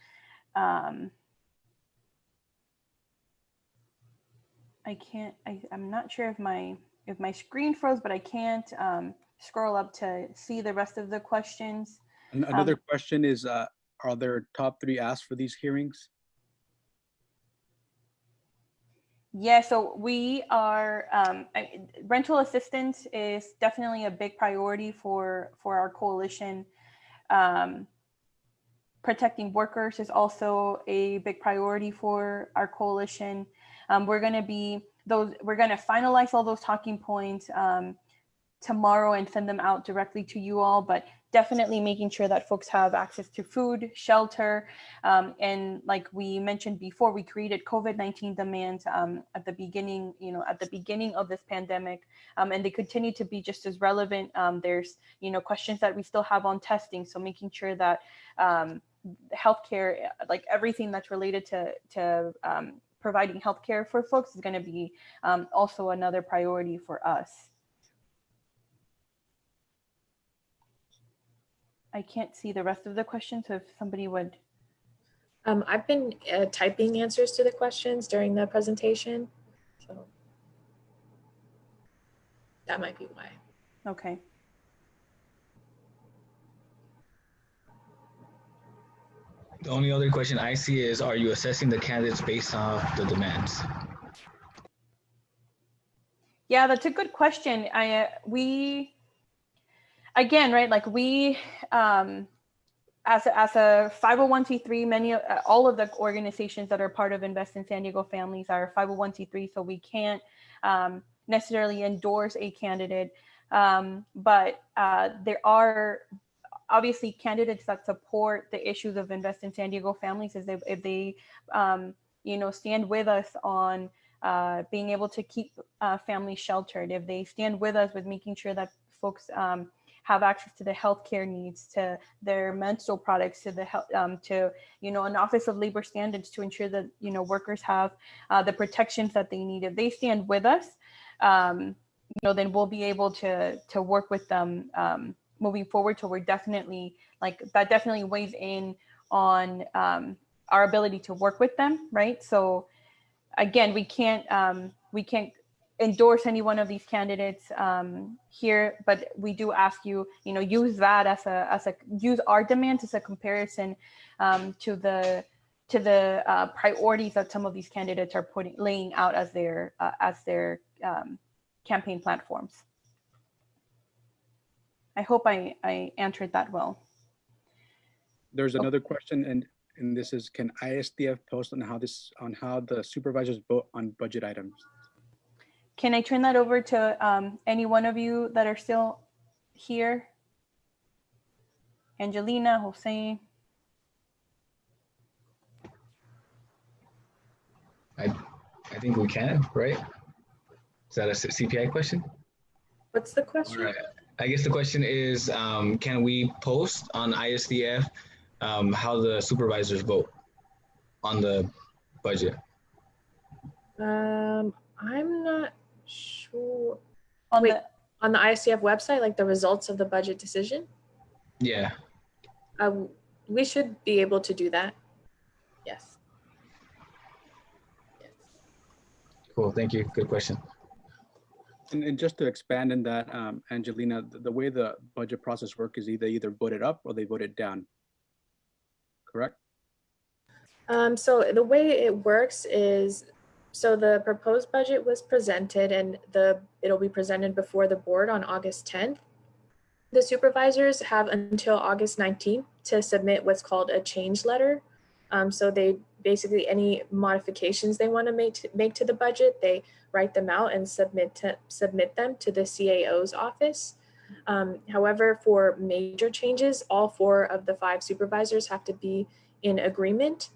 I can't, I, I'm not sure if my, if my screen froze, but I can't um, scroll up to see the rest of the questions. An- Another question is, uh, are there top three asks for these hearings? Yeah, so we are, um, I- rental assistance is definitely a big priority for, for our coalition. Um, protecting workers is also a big priority for our coalition. Um, we're going to be those, we're going to finalize all those talking points um, tomorrow and send them out directly to you all, but definitely making sure that folks have access to food, shelter, um, and like we mentioned before, we created COVID-19 demands um, at the beginning, you know, at the beginning of this pandemic, um, and they continue to be just as relevant. Um, there's, you know, questions that we still have on testing, so making sure that um, healthcare, like everything that's related to to um, providing healthcare for folks is going to be um, also another priority for us. I can't see the rest of the questions, so if somebody would. Um, I've been uh, typing answers to the questions during the presentation, so that might be why. Okay. The only other question I see is, are you assessing the candidates based off the demands? Yeah, that's a good question. I uh, we again, right? Like we um, as a, as a 501c3, many uh, all of the organizations that are part of Invest in San Diego Families are 501c3, so we can't um, necessarily endorse a candidate. Um, but uh, there are obviously candidates that support the issues of invest in San Diego families is if, if they, um, you know, stand with us on uh, being able to keep uh, families sheltered, if they stand with us with making sure that folks um, have access to the healthcare needs, to their menstrual products, to the health, um, to you know, an Office of Labor Standards to ensure that you know workers have uh, the protections that they need. If they stand with us, um, you know, then we'll be able to to work with them um, moving forward. So we're definitely like that definitely weighs in on um, our ability to work with them, right? So again, we can't um, we can't endorse any one of these candidates um, here, but we do ask you, you know, use that as a, as a, use our demands as a comparison um, to the, to the uh, priorities that some of these candidates are putting, laying out as their, uh, as their um, campaign platforms. I hope I, I answered that well. There's another question and, and this is, can ISDF post on how this, on how the supervisors vote on budget items? Can I turn that over to um, any one of you that are still here? Angelina, Jose, I, I think we can, right? Is that a CPI question? What's the question? All right. I guess the question is, um, can we post on ISDF um, how the supervisors vote on the budget? Um, I'm not sure. on Wait, the, on the ISDF website, like the results of the budget decision, Yeah. uh, we should be able to do that. Yes. Cool. Thank you. Good question. And, and just to expand on that, um, Angelina, the, the way the budget process work is either either voted up or they voted down. Correct? Um, so the way it works is, so the proposed budget was presented and the, it'll be presented before the board on August 10th. The supervisors have until August 19th to submit what's called a change letter. Um, so they basically, any modifications they want to make, to make to the budget, they write them out and submit to, submit them to the CAO's office. Um, however, for major changes, all four of the five supervisors have to be in agreement.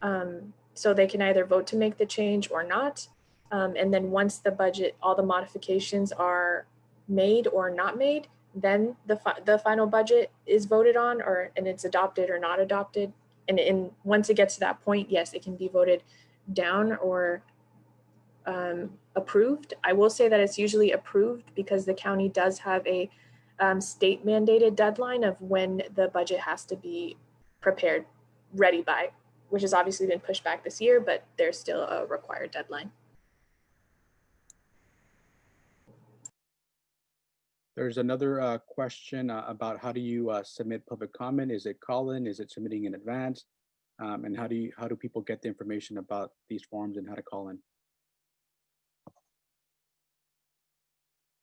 Um, so they can either vote to make the change or not. Um, and then once the budget, all the modifications are made or not made, then the, fi- the final budget is voted on or, and it's adopted or not adopted. And in, once it gets to that point, yes, it can be voted down or um, approved. I will say that it's usually approved because the county does have a um, state mandated deadline of when the budget has to be prepared, ready by, which has obviously been pushed back this year, but there's still a required deadline. There's another uh, question uh, about how do you uh, submit public comment? Is it call-in? Is it submitting in advance? Um, and how do you, how do people get the information about these forms and how to call in?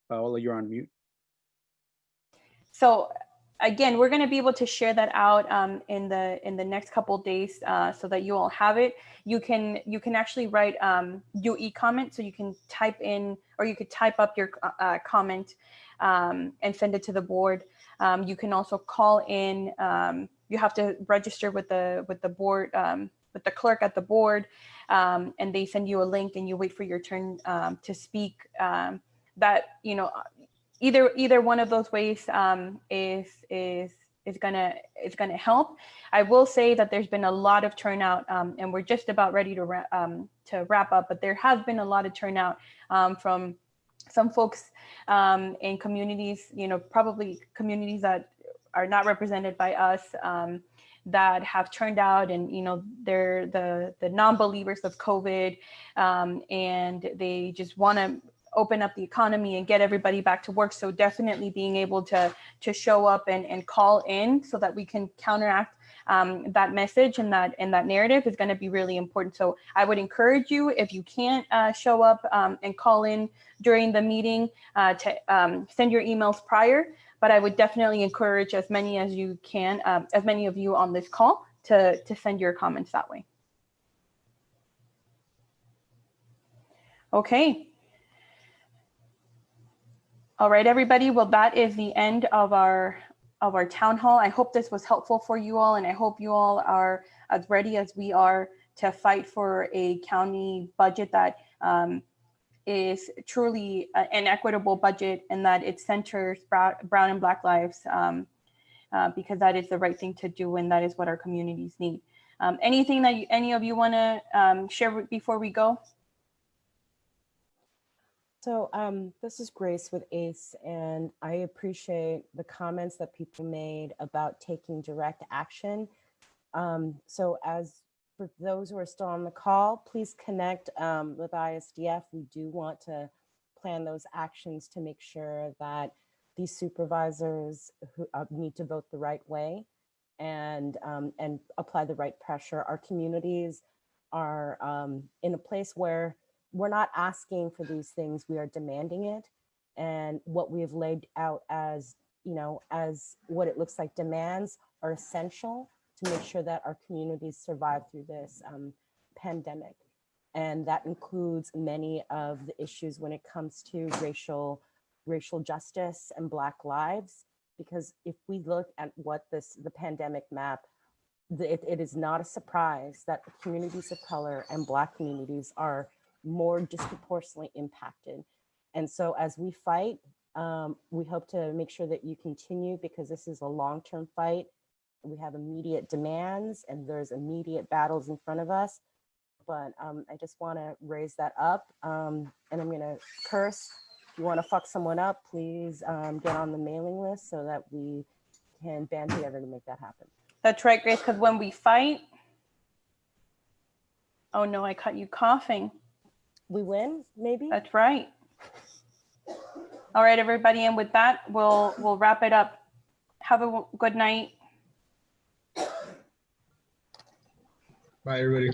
Paola, you're on mute. so again, we're going to be able to share that out um, in the in the next couple days uh, so that you all have it. You can you can actually write um, UE comment, so you can type in or you could type up your uh, comment um, and send it to the board. Um, you can also call in. Um, you have to register with the with the board um, with the clerk at the board, um, and they send you a link, and you wait for your turn to speak. That you know, either either one of those ways is is is gonna is gonna help. I will say that there's been a lot of turnout, um, and we're just about ready to wrap, um, to wrap up. But there has been a lot of turnout um, from some folks um, in communities, you know, probably communities that are not represented by us um, that have turned out and, you know, they're the, the non-believers of COVID um, and they just want to open up the economy and get everybody back to work. So definitely being able to, to show up and, and call in so that we can counteract um, that message and that and that narrative is going to be really important. So I would encourage you if you can't uh, show up um, and call in during the meeting uh, to um, send your emails prior. But I would definitely encourage as many as you can, um, as many of you on this call to to send your comments that way. Okay. All right, everybody. Well, that is the end of our of our town hall. I hope this was helpful for you all, and I hope you all are as ready as we are to fight for a county budget that um, is truly an equitable budget and that it centers brown, and black lives um, uh, because that is the right thing to do and that is what our communities need. Um, anything that you, any of you want to um, share before we go? So um, this is Grace with ACE, and I appreciate the comments that people made about taking direct action. Um, so as for those who are still on the call, please connect um, with ISDF. We do want to plan those actions to make sure that these supervisors who uh, need to vote the right way and um, and apply the right pressure. Our communities are um, in a place where we're not asking for these things, we are demanding it. And what we have laid out as, you know, as what it looks like demands are essential to make sure that our communities survive through this um, pandemic. And that includes many of the issues when it comes to racial, racial justice and Black lives. Because if we look at what this, the pandemic map, it, it is not a surprise that communities of color and Black communities are more disproportionately impacted. And so as we fight, um, we hope to make sure that you continue because this is a long-term fight. We have immediate demands and there's immediate battles in front of us. But um, I just want to raise that up um, and I'm going to curse. If you want to fuck someone up, please um, get on the mailing list so that we can band together to make that happen. That's right, Grace, because when we fight, oh no, I caught you coughing. We win, maybe? That's right. All right, everybody, and with that, we'll, we'll wrap it up. Have a good night. Bye, everybody.